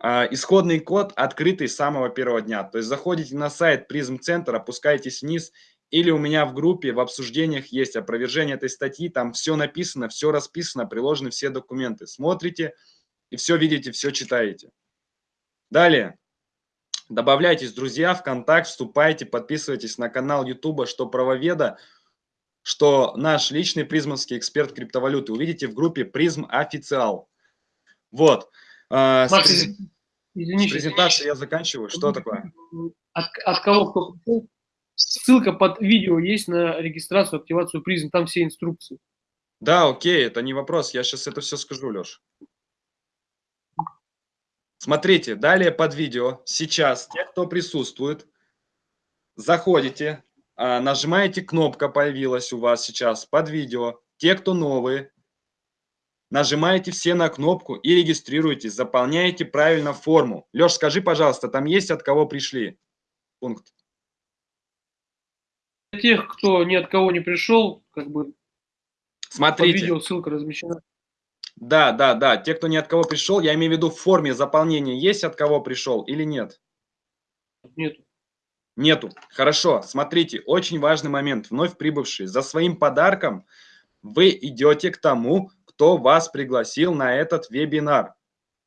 А, исходный код открытый с самого первого дня. То есть заходите на сайт Призм Центр, опускаетесь вниз, или у меня в группе в обсуждениях есть опровержение этой статьи, там все написано, все расписано, приложены все документы. Смотрите и все видите, все читаете. Далее. Добавляйтесь, друзья, в контакт, вступайте, подписывайтесь на канал YouTube, что правоведа, что наш личный призмовский эксперт криптовалюты. Увидите в группе Призм Официал. Вот. А, Макс, Извини, презентация я заканчиваю. Что такое? От, от кого кто пришел? Ссылка под видео есть на регистрацию, активацию призм, там все инструкции. Да, окей, это не вопрос, я сейчас это все скажу, Леш. Смотрите, далее под видео, сейчас, те, кто присутствует, заходите, а, нажимаете, кнопка появилась у вас сейчас под видео. Те, кто новые, Нажимаете все на кнопку и регистрируйтесь, заполняете правильно форму. Леш, скажи, пожалуйста, там есть от кого пришли? Пункт. Для тех, кто ни от кого не пришел, как бы Смотрите. Под видео ссылка размещена. Да, да, да. Те, кто ни от кого пришел, я имею в виду в форме заполнения, есть от кого пришел или нет? Нету. Нету. Хорошо. Смотрите, очень важный момент. Вновь прибывшие. За своим подарком вы идете к тому, кто вас пригласил на этот вебинар.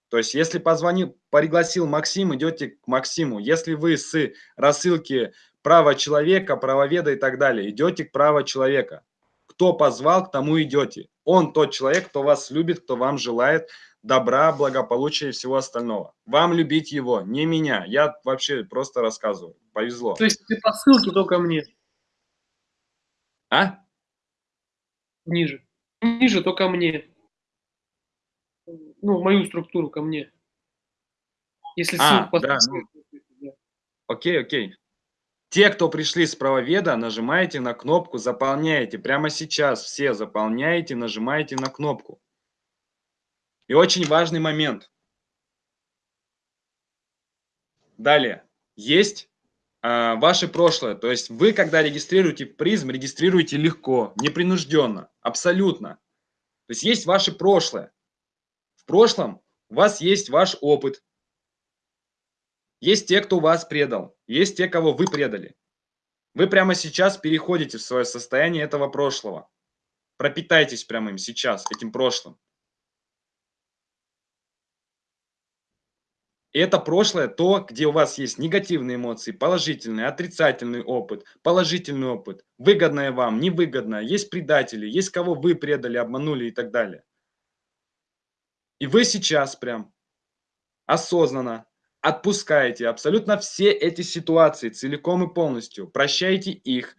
То есть, если позвонил, пригласил Максим, идете к Максиму. Если вы с рассылки права человека, правоведа и так далее, идете к права человека. Кто позвал, к тому идете. Он тот человек, кто вас любит, кто вам желает добра, благополучия и всего остального. Вам любить его, не меня. Я вообще просто рассказываю. Повезло. То есть ты по ссылке только мне? А? Ниже ниже, то ко мне. Ну, мою структуру ко мне. Если а, да, ну, Окей, окей. Те, кто пришли с правоведа, нажимаете на кнопку «Заполняете». Прямо сейчас все заполняете, нажимаете на кнопку. И очень важный момент. Далее. Есть э, ваше прошлое. То есть вы, когда регистрируете призм, регистрируете легко, непринужденно, абсолютно. То есть есть ваше прошлое. В прошлом у вас есть ваш опыт. Есть те, кто вас предал. Есть те, кого вы предали. Вы прямо сейчас переходите в свое состояние этого прошлого. Пропитайтесь прямо им сейчас, этим прошлым. И это прошлое, то, где у вас есть негативные эмоции, положительный, отрицательный опыт, положительный опыт, выгодное вам, невыгодное, есть предатели, есть кого вы предали, обманули и так далее. И вы сейчас прям осознанно отпускаете абсолютно все эти ситуации целиком и полностью, прощаете их,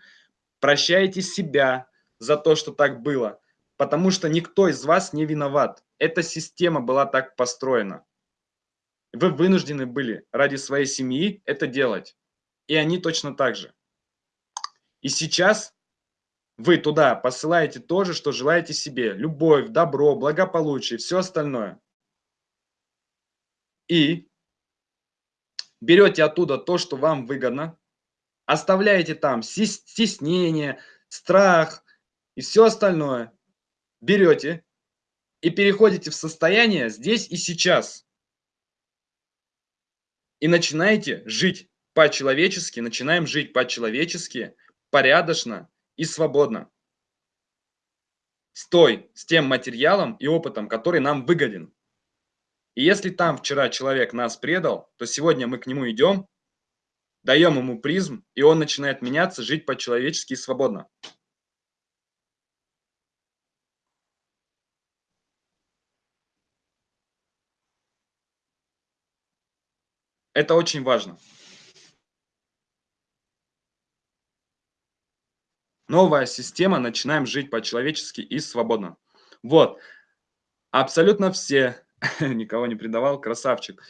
прощаете себя за то, что так было, потому что никто из вас не виноват. Эта система была так построена. Вы вынуждены были ради своей семьи это делать. И они точно так же. И сейчас вы туда посылаете то же, что желаете себе. Любовь, добро, благополучие, все остальное. И берете оттуда то, что вам выгодно, оставляете там стеснение, страх и все остальное. Берете и переходите в состояние здесь и сейчас. И начинаете жить по-человечески, начинаем жить по-человечески, порядочно и свободно. С той, с тем материалом и опытом, который нам выгоден. И если там вчера человек нас предал, то сегодня мы к нему идем, даем ему призм, и он начинает меняться, жить по-человечески и свободно. Это очень важно. Новая система, начинаем жить по-человечески и свободно. Вот. Абсолютно все, никого не предавал, красавчик.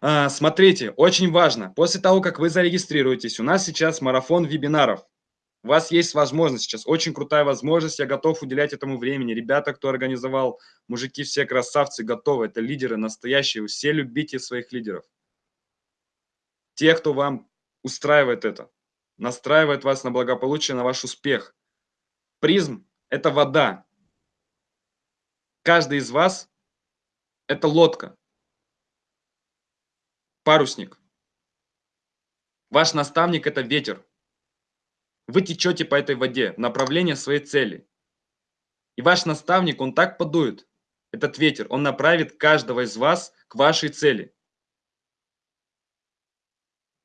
А, смотрите, очень важно, после того, как вы зарегистрируетесь, у нас сейчас марафон вебинаров. У вас есть возможность сейчас, очень крутая возможность, я готов уделять этому времени. Ребята, кто организовал, мужики все красавцы, готовы, это лидеры настоящие, все любите своих лидеров. Те, кто вам устраивает это, настраивает вас на благополучие, на ваш успех. Призм – это вода. Каждый из вас – это лодка, парусник. Ваш наставник – это ветер. Вы течете по этой воде в направлении своей цели. И ваш наставник, он так подует, этот ветер, он направит каждого из вас к вашей цели.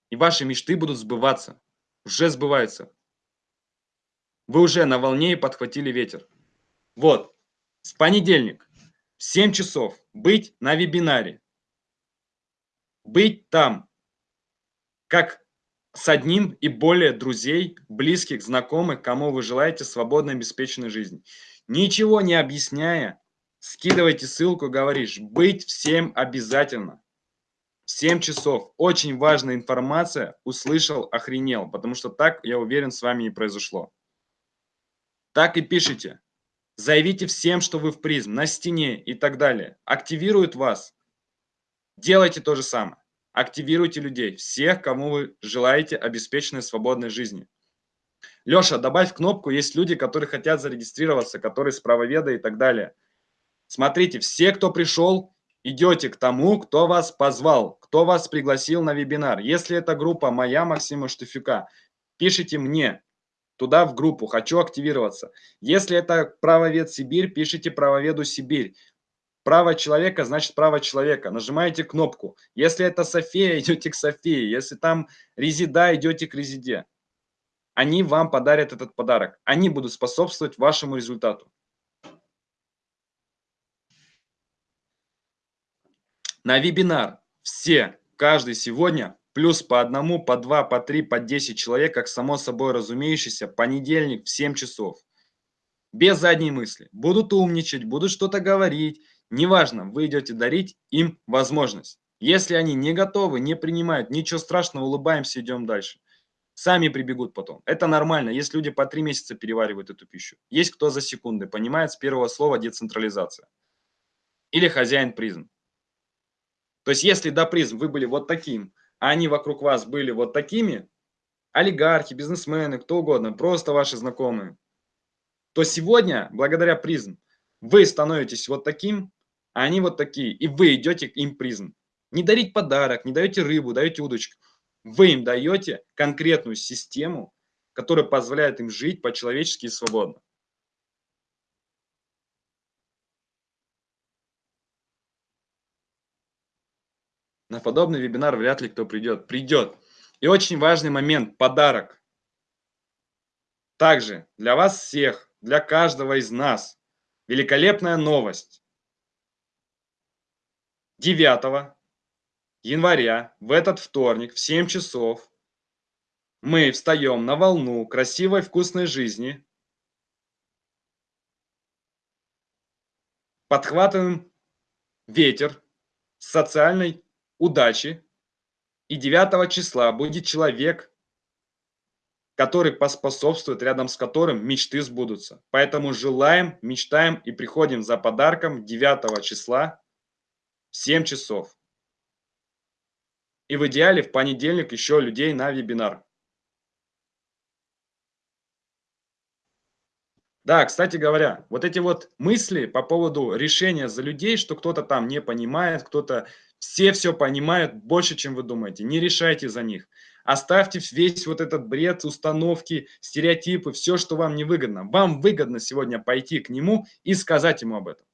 И ваши мечты будут сбываться, уже сбываются. Вы уже на волне и подхватили ветер. Вот, с понедельник в 7 часов быть на вебинаре. Быть там, как с одним и более друзей, близких, знакомых, кому вы желаете свободной, обеспеченной жизни. Ничего не объясняя, скидывайте ссылку, говоришь, быть всем обязательно. 7 часов. Очень важная информация. Услышал, охренел. Потому что так, я уверен, с вами и произошло. Так и пишите. Заявите всем, что вы в призм, на стене и так далее. Активируют вас. Делайте то же самое. Активируйте людей, всех, кому вы желаете обеспеченной свободной жизни. Леша, добавь кнопку, есть люди, которые хотят зарегистрироваться, которые с правоведа и так далее. Смотрите, все, кто пришел, идете к тому, кто вас позвал, кто вас пригласил на вебинар. Если это группа моя, Максима Штуфюка, пишите мне туда в группу, хочу активироваться. Если это правовед Сибирь, пишите правоведу Сибирь. Право человека значит право человека. Нажимаете кнопку. Если это София, идете к Софии. Если там резида, идете к резиде. Они вам подарят этот подарок. Они будут способствовать вашему результату. На вебинар все, каждый сегодня, плюс по одному, по два, по три, по десять человек, как само собой разумеющийся, понедельник в 7 часов. Без задней мысли. Будут умничать, будут что-то говорить, Неважно, вы идете дарить им возможность. Если они не готовы, не принимают, ничего страшного, улыбаемся, идем дальше. Сами прибегут потом. Это нормально. Есть люди по три месяца переваривают эту пищу. Есть кто за секунды. Понимает с первого слова децентрализация. Или хозяин призм. То есть если до призм вы были вот таким, а они вокруг вас были вот такими, олигархи, бизнесмены, кто угодно, просто ваши знакомые, то сегодня, благодаря призм, вы становитесь вот таким, а они вот такие, и вы идете им призм. Не дарить подарок, не даете рыбу, даете удочку. Вы им даете конкретную систему, которая позволяет им жить по-человечески и свободно. На подобный вебинар вряд ли кто придет. Придет. И очень важный момент – подарок. Также для вас всех, для каждого из нас великолепная новость. 9 января в этот вторник в 7 часов мы встаем на волну красивой вкусной жизни, подхватываем ветер социальной удачи, и 9 числа будет человек, который поспособствует, рядом с которым мечты сбудутся. Поэтому желаем, мечтаем и приходим за подарком 9 числа 7 часов. И в идеале в понедельник еще людей на вебинар. Да, кстати говоря, вот эти вот мысли по поводу решения за людей, что кто-то там не понимает, кто-то... Все все понимают больше, чем вы думаете. Не решайте за них. Оставьте весь вот этот бред, установки, стереотипы, все, что вам не выгодно. Вам выгодно сегодня пойти к нему и сказать ему об этом.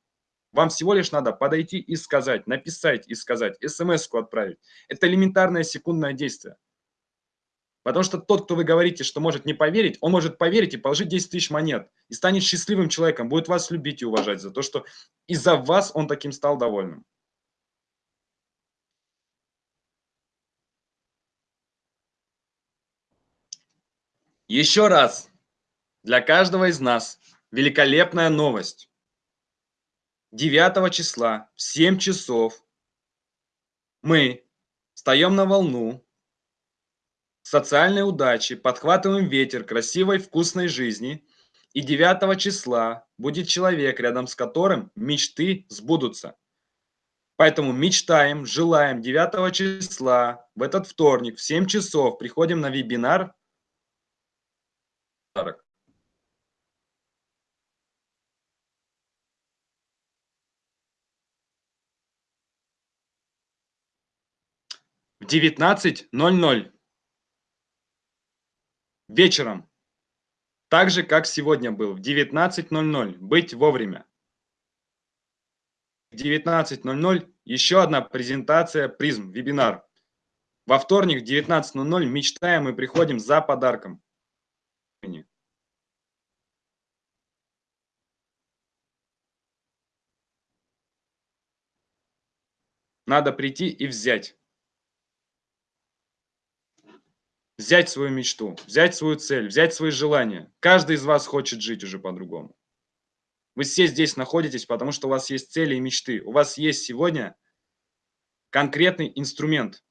Вам всего лишь надо подойти и сказать, написать и сказать, смс-ку отправить. Это элементарное секундное действие. Потому что тот, кто вы говорите, что может не поверить, он может поверить и положить 10 тысяч монет. И станет счастливым человеком, будет вас любить и уважать за то, что из-за вас он таким стал довольным. Еще раз, для каждого из нас великолепная новость. 9 числа в 7 часов мы встаем на волну социальной удачи, подхватываем ветер красивой, вкусной жизни. И 9 числа будет человек, рядом с которым мечты сбудутся. Поэтому мечтаем, желаем 9 числа в этот вторник в 7 часов приходим на вебинар. В 19.00 вечером, так же, как сегодня был, в 19.00, быть вовремя. В 19.00 еще одна презентация призм, вебинар. Во вторник в 19.00 мечтаем и приходим за подарком. Надо прийти и взять. Взять свою мечту, взять свою цель, взять свои желания. Каждый из вас хочет жить уже по-другому. Вы все здесь находитесь, потому что у вас есть цели и мечты. У вас есть сегодня конкретный инструмент,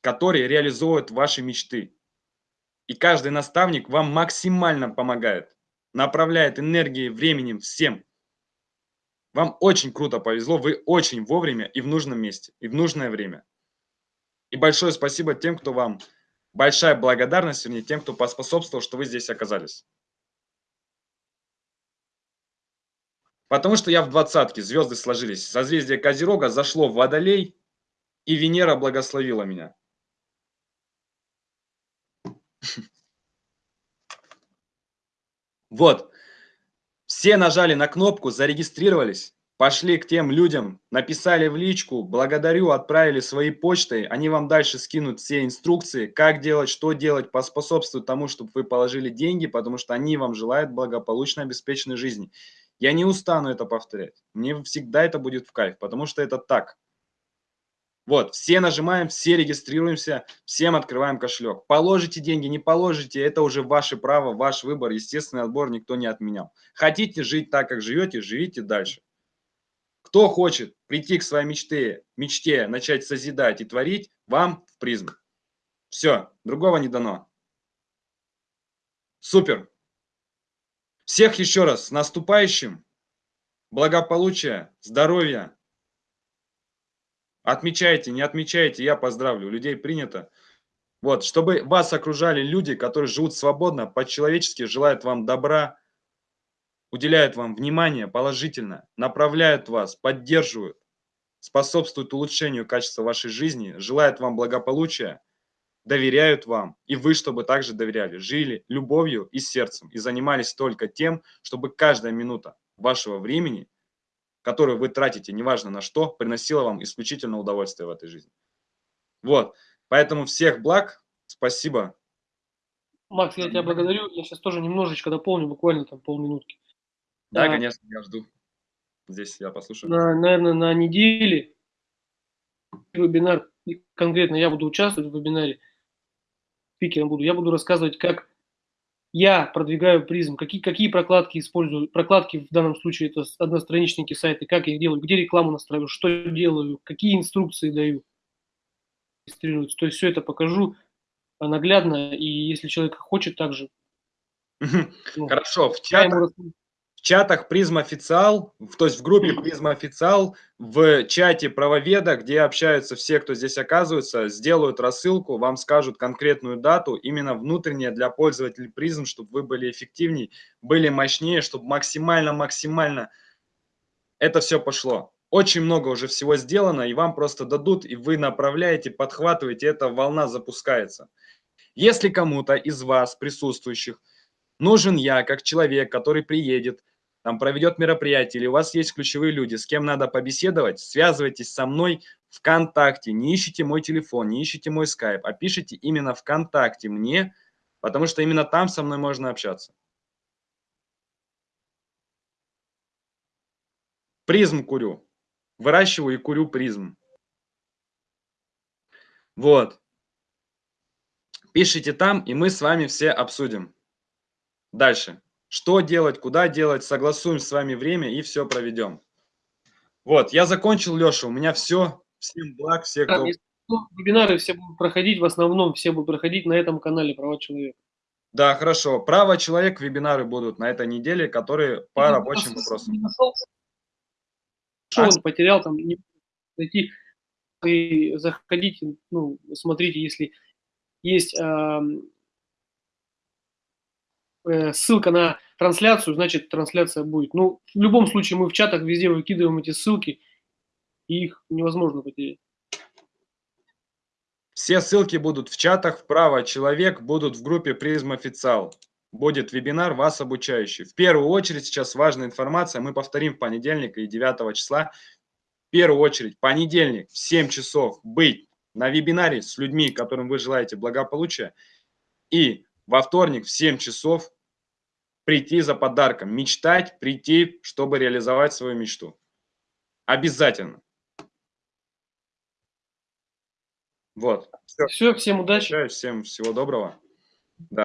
который реализует ваши мечты. И каждый наставник вам максимально помогает, направляет энергией, временем, всем. Вам очень круто повезло, вы очень вовремя и в нужном месте, и в нужное время. И большое спасибо тем, кто вам большая благодарность вернее, тем, кто поспособствовал, что вы здесь оказались. Потому что я в двадцатке, звезды сложились. Созвездие Козерога зашло в Водолей, и Венера благословила меня. Вот. Все нажали на кнопку, зарегистрировались пошли к тем людям, написали в личку, благодарю, отправили свои почты, они вам дальше скинут все инструкции, как делать, что делать, поспособствуют тому, чтобы вы положили деньги, потому что они вам желают благополучной, обеспеченной жизни. Я не устану это повторять. Мне всегда это будет в кайф, потому что это так. Вот, все нажимаем, все регистрируемся, всем открываем кошелек. Положите деньги, не положите, это уже ваше право, ваш выбор. Естественный отбор никто не отменял. Хотите жить так, как живете, живите дальше. Кто хочет прийти к своей мечте, мечте, начать созидать и творить, вам в призм. Все, другого не дано. Супер. Всех еще раз с наступающим. Благополучия, здоровья. Отмечайте, не отмечайте, я поздравлю. Людей принято. Вот, чтобы вас окружали люди, которые живут свободно, по-человечески, желают вам добра, уделяют вам внимание положительно, направляют вас, поддерживают, способствуют улучшению качества вашей жизни, желают вам благополучия, доверяют вам, и вы, чтобы также доверяли, жили любовью и сердцем, и занимались только тем, чтобы каждая минута вашего времени, которую вы тратите, неважно на что, приносила вам исключительно удовольствие в этой жизни. Вот, поэтому всех благ, спасибо. Макс, я тебя благодарю, я сейчас тоже немножечко дополню, буквально там полминутки. Да, а, конечно, я жду. Здесь я послушаю. На, наверное, на неделе вебинар, конкретно я буду участвовать в вебинаре, спикером буду, я буду рассказывать, как я продвигаю призм, какие, какие прокладки использую, прокладки в данном случае это одностраничники сайты, как я их делаю, где рекламу настраиваю, что делаю, какие инструкции даю, То есть все это покажу наглядно, и если человек хочет также. Ну, Хорошо, в чатах, в чатах Призм Официал, то есть в группе Призм Официал, в чате правоведа, где общаются все, кто здесь оказывается, сделают рассылку, вам скажут конкретную дату, именно внутренняя для пользователей Призм, чтобы вы были эффективнее, были мощнее, чтобы максимально-максимально это все пошло. Очень много уже всего сделано, и вам просто дадут, и вы направляете, подхватываете, эта волна запускается. Если кому-то из вас, присутствующих, нужен я, как человек, который приедет, там проведет мероприятие, или у вас есть ключевые люди, с кем надо побеседовать, связывайтесь со мной ВКонтакте, не ищите мой телефон, не ищите мой скайп, а пишите именно ВКонтакте мне, потому что именно там со мной можно общаться. Призм курю. Выращиваю и курю призм. Вот. Пишите там, и мы с вами все обсудим. Дальше. Что делать, куда делать, согласуем с вами время и все проведем. Вот, я закончил, Леша, у меня все. Всем благ, все, кто... Вебинары все будут проходить, в основном все будут проходить на этом канале «Права человека». Да, хорошо. Право человек вебинары будут на этой неделе, которые по Ты рабочим вопросам. Нашел, а? он потерял там, не зайти и заходите, ну, смотрите, если есть э, ссылка на трансляцию, значит трансляция будет. Ну, в любом случае мы в чатах везде выкидываем эти ссылки, и их невозможно потерять. Все ссылки будут в чатах, вправо человек будут в группе Призм Официал. Будет вебинар вас обучающий. В первую очередь сейчас важная информация, мы повторим в понедельник и 9 числа. В первую очередь, понедельник в 7 часов быть на вебинаре с людьми, которым вы желаете благополучия. И во вторник в 7 часов прийти за подарком, мечтать, прийти, чтобы реализовать свою мечту. Обязательно. Вот. Все, Все всем удачи. Всем всего доброго. Да.